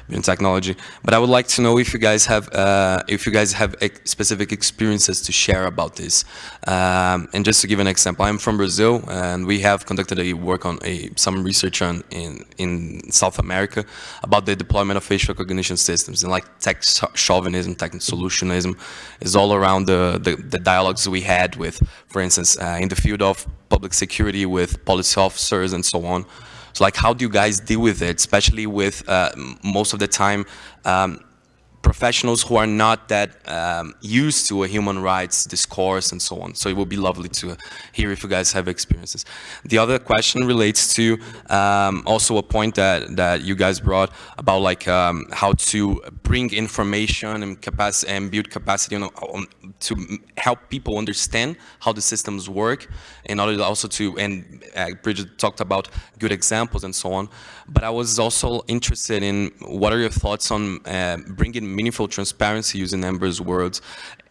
using technology. But I would like to know if you guys have uh, if you guys have ex specific experiences to share about this. Um, and just to give an example, I'm from Brazil, and we have conducted a work on a some research on in in South America about the deployment of facial recognition systems and like tech chauvinism, tech solutionism is all around the, the, the dialogues we had with, for instance, uh, in the field of public security with police officers and so on. So like, how do you guys deal with it, especially with uh, most of the time um, professionals who are not that um, used to a human rights discourse and so on. So it would be lovely to hear if you guys have experiences. The other question relates to um, also a point that, that you guys brought about like um, how to bring information and and build capacity on, on, to help people understand how the systems work in order also to, and uh, Bridget talked about good examples and so on. But I was also interested in what are your thoughts on uh, bringing meaningful transparency using Amber's words,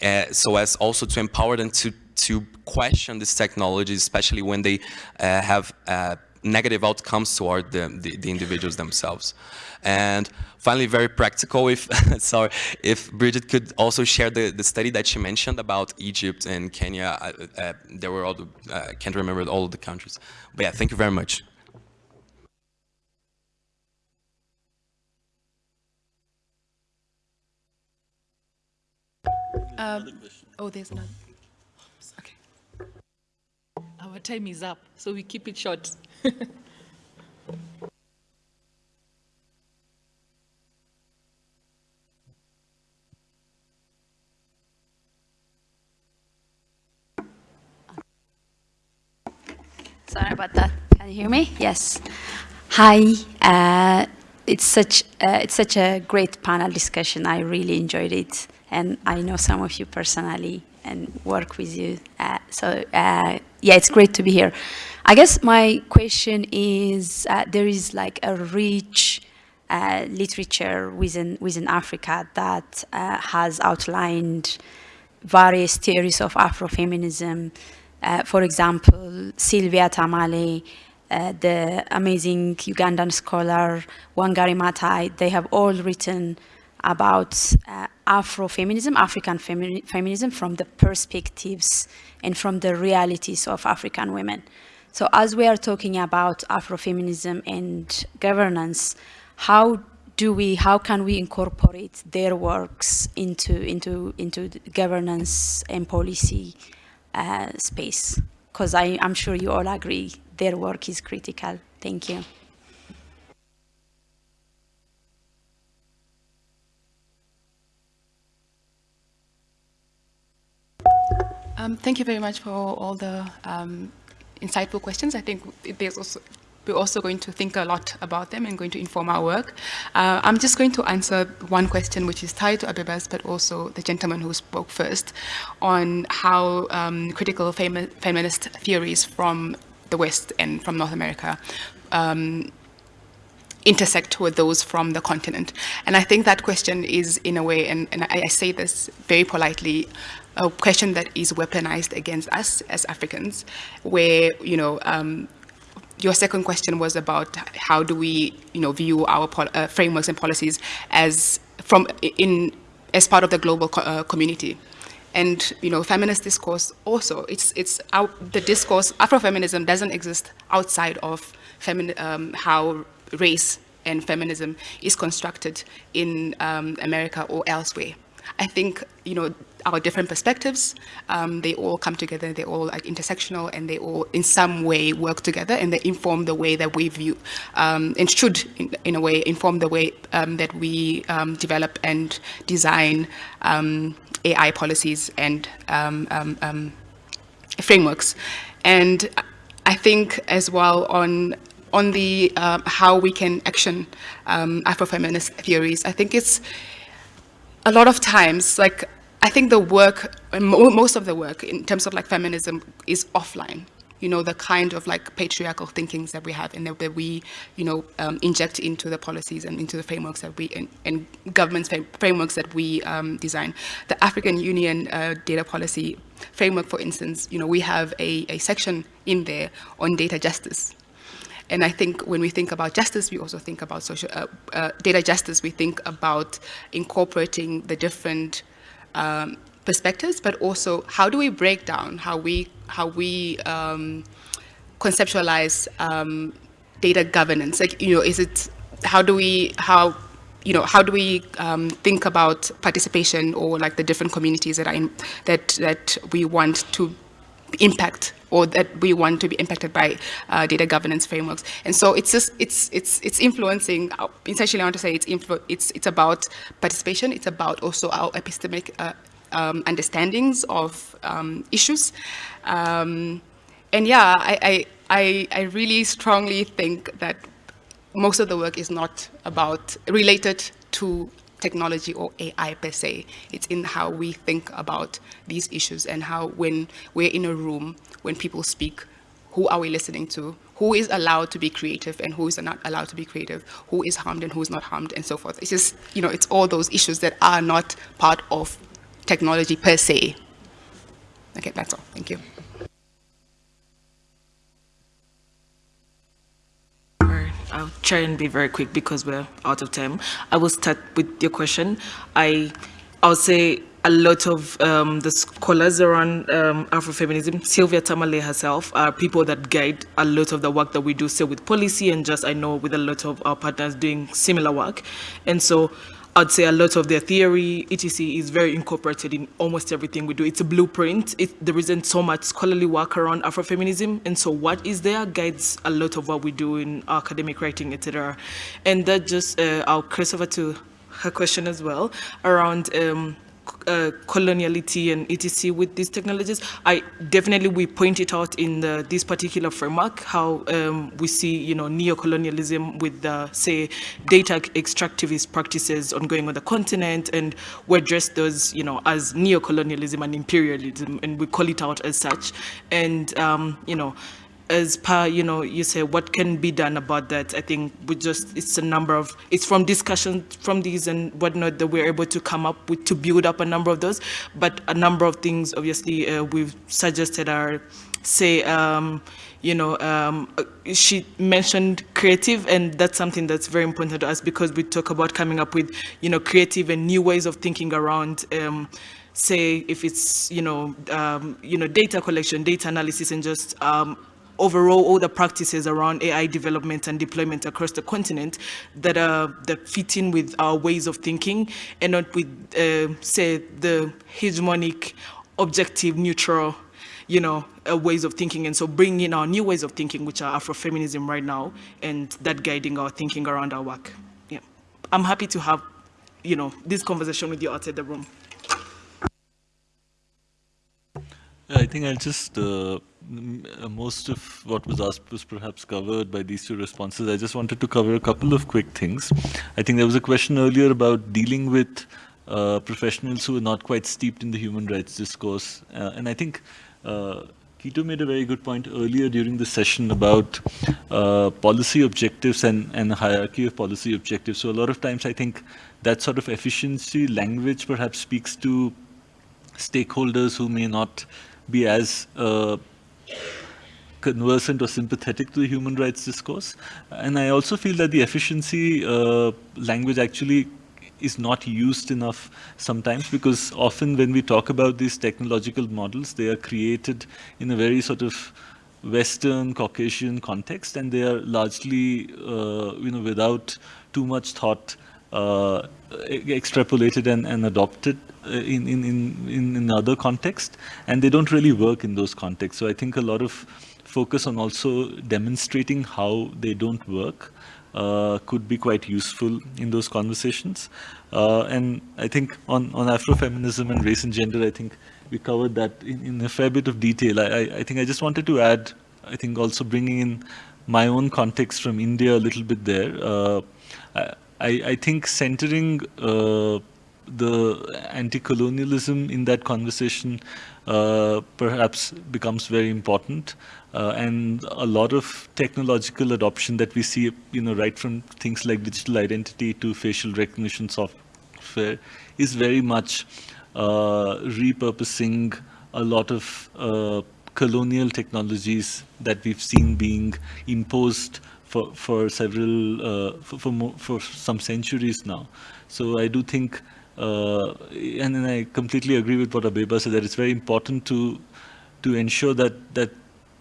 uh, so as also to empower them to, to question this technology, especially when they uh, have uh, negative outcomes toward the, the, the, individuals themselves. And finally, very practical, if, sorry, if Bridget could also share the, the study that she mentioned about Egypt and Kenya, uh, uh, there were all the, I can't remember all of the countries. But yeah, thank you very much. Um, oh, there's another. Okay. our time is up, so we keep it short. Sorry about that. Can you hear me? Yes. Hi. Uh, it's such uh, it's such a great panel discussion. I really enjoyed it, and I know some of you personally and work with you. Uh, so uh, yeah, it's great to be here. I guess my question is: uh, there is like a rich uh, literature within within Africa that has outlined various theories of Afrofeminism uh, for example, Sylvia Tamale, uh, the amazing Ugandan scholar Wangari Maathai, they have all written about uh, Afrofeminism, African femi feminism from the perspectives and from the realities of African women. So as we are talking about Afrofeminism and governance, how do we, how can we incorporate their works into, into, into governance and policy uh, space because I'm sure you all agree their work is critical. Thank you. Um, thank you very much for all the um, insightful questions. I think there's also we're also going to think a lot about them and going to inform our work. Uh, I'm just going to answer one question which is tied to Abeba's, but also the gentleman who spoke first, on how um, critical femi feminist theories from the West and from North America um, intersect with those from the continent. And I think that question is, in a way, and, and I, I say this very politely, a question that is weaponized against us as Africans, where, you know, um, your second question was about how do we, you know, view our uh, frameworks and policies as from in as part of the global co uh, community. And you know, feminist discourse also it's it's the discourse Afrofeminism doesn't exist outside of um, how race and feminism is constructed in um, America or elsewhere. I think you know our different perspectives, um, they all come together, they're all intersectional and they all in some way work together and they inform the way that we view um, and should in, in, a way inform the way um, that we um, develop and design um, AI policies and um, frameworks. And I think as well on on the uh, how we can action Afrofeminist theories, I think it's a lot of times like I think the work, most of the work in terms of like feminism is offline. You know, the kind of like patriarchal thinkings that we have and that we, you know, um, inject into the policies and into the frameworks that we, and, and government frameworks that we um, design. The African Union uh, data policy framework, for instance, you know, we have a, a section in there on data justice. And I think when we think about justice, we also think about social uh, uh, data justice. We think about incorporating the different um, perspectives, but also how do we break down how we how we um, conceptualize um, data governance? Like you know, is it how do we how you know how do we um, think about participation or like the different communities that in, that that we want to impact or that we want to be impacted by uh, data governance frameworks. And so it's just, it's, it's, it's influencing, uh, essentially I want to say it's, it's, it's about participation, it's about also our epistemic uh, um, understandings of um, issues. Um, and yeah, I, I, I really strongly think that most of the work is not about related to technology or AI per se. It's in how we think about these issues and how when we're in a room, when people speak, who are we listening to? Who is allowed to be creative and who is not allowed to be creative? Who is harmed and who is not harmed and so forth. It's just, you know, it's all those issues that are not part of technology per se. Okay, that's all. Thank you. I'll try and be very quick because we're out of time. I will start with your question. I, I'll say a lot of um, the scholars around um, Afrofeminism, Sylvia Tamale herself, are people that guide a lot of the work that we do, say with policy and just I know with a lot of our partners doing similar work. And so I'd say a lot of their theory, etc., is very incorporated in almost everything we do. It's a blueprint. It, there isn't so much scholarly work around Afrofeminism, and so what is there guides a lot of what we do in academic writing, etc. And that just, uh, I'll cross over to her question as well around um, uh, coloniality and etc. with these technologies. I definitely we point it out in the, this particular framework how um, we see you know neo-colonialism with the say data extractivist practices ongoing on the continent, and we address those you know as neo-colonialism and imperialism, and we call it out as such, and um, you know as per, you know, you say what can be done about that, I think we just, it's a number of, it's from discussion from these and whatnot that we're able to come up with to build up a number of those. But a number of things, obviously, uh, we've suggested are, say, um, you know, um, uh, she mentioned creative, and that's something that's very important to us because we talk about coming up with, you know, creative and new ways of thinking around um, say if it's you know um, you know data collection, data analysis, and just um, overall all the practices around AI development and deployment across the continent that are that fit in with our ways of thinking and not with, uh, say, the hegemonic, objective, neutral, you know, uh, ways of thinking. And so bringing in our new ways of thinking, which are Afrofeminism right now, and that guiding our thinking around our work. Yeah, I'm happy to have, you know, this conversation with you outside the room. I think I'll just uh, most of what was asked was perhaps covered by these two responses. I just wanted to cover a couple of quick things. I think there was a question earlier about dealing with uh, professionals who are not quite steeped in the human rights discourse. Uh, and I think uh, Kito made a very good point earlier during the session about uh, policy objectives and, and hierarchy of policy objectives. So a lot of times I think that sort of efficiency language perhaps speaks to stakeholders who may not be as uh, conversant or sympathetic to the human rights discourse. And I also feel that the efficiency uh, language actually is not used enough sometimes because often when we talk about these technological models, they are created in a very sort of Western Caucasian context and they are largely, uh, you know, without too much thought uh, extrapolated and, and adopted uh, in, in, in, in other contexts, and they don't really work in those contexts. So I think a lot of focus on also demonstrating how they don't work uh, could be quite useful in those conversations. Uh, and I think on, on Afrofeminism and race and gender, I think we covered that in, in a fair bit of detail. I, I, I think I just wanted to add, I think also bringing in my own context from India a little bit there. Uh, I, I think centering uh, the anti-colonialism in that conversation uh, perhaps becomes very important. Uh, and a lot of technological adoption that we see, you know, right from things like digital identity to facial recognition software is very much uh, repurposing a lot of uh, colonial technologies that we've seen being imposed for for several uh, for for, more, for, some centuries now. So I do think, uh, and, and I completely agree with what Abeba said that it's very important to to ensure that that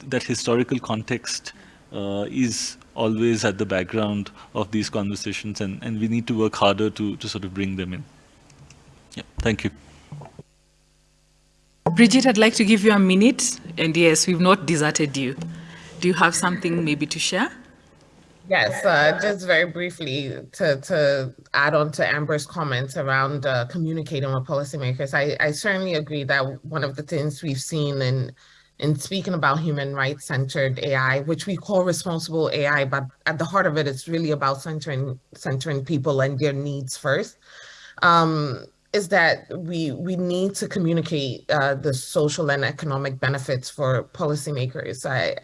that historical context uh, is always at the background of these conversations, and and we need to work harder to to sort of bring them in. Yeah, thank you. Bridget, I'd like to give you a minute, and yes, we've not deserted you. Do you have something maybe to share? Yes, uh, just very briefly to, to add on to Amber's comments around uh, communicating with policymakers, I, I certainly agree that one of the things we've seen in in speaking about human rights centered AI, which we call responsible AI, but at the heart of it, it's really about centering centering people and their needs first. Um, is that we we need to communicate uh, the social and economic benefits for policymakers. I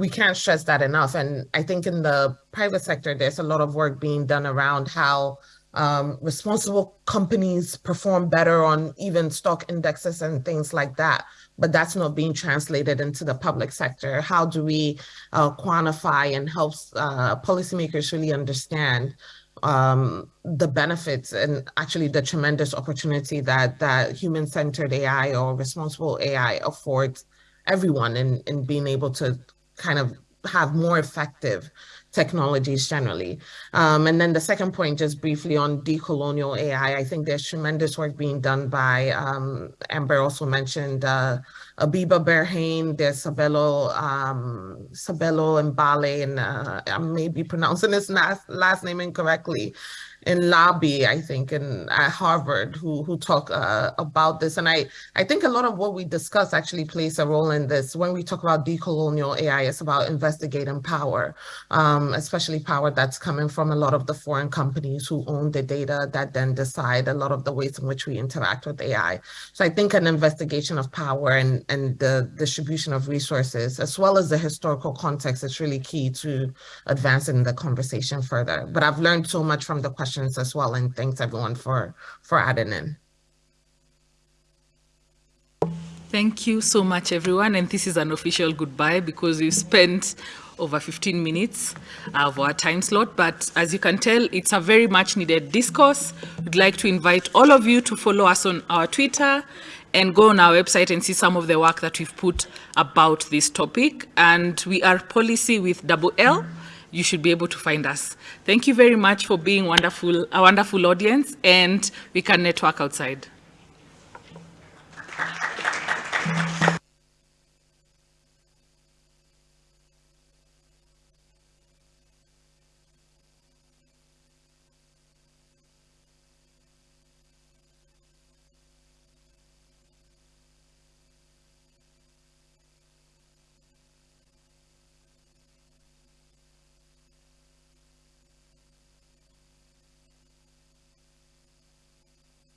we can't stress that enough. And I think in the private sector, there's a lot of work being done around how um, responsible companies perform better on even stock indexes and things like that. But that's not being translated into the public sector. How do we uh, quantify and help uh, policymakers really understand um, the benefits and actually the tremendous opportunity that that human-centered AI or responsible AI affords everyone in, in being able to kind of have more effective technologies generally. Um, and then the second point, just briefly on decolonial AI, I think there's tremendous work being done by, um, Amber also mentioned uh, Abeba Birhane, there's Sabelo, um, Sabelo Mbale, and uh, I may be pronouncing his last, last name incorrectly, in Labi, I think, in at Harvard, who who talk uh, about this. And I I think a lot of what we discuss actually plays a role in this. When we talk about decolonial AI, it's about investigating power, um, especially power that's coming from a lot of the foreign companies who own the data that then decide a lot of the ways in which we interact with AI. So I think an investigation of power and and the distribution of resources, as well as the historical context, is really key to advancing the conversation further. But I've learned so much from the question questions as well. And thanks everyone for, for adding in. Thank you so much, everyone. And this is an official goodbye because we spent over 15 minutes of our time slot. But as you can tell, it's a very much needed discourse. We'd like to invite all of you to follow us on our Twitter and go on our website and see some of the work that we've put about this topic. And we are Pollicy with double L you should be able to find us. Thank you very much for being wonderful, a wonderful audience, and we can network outside.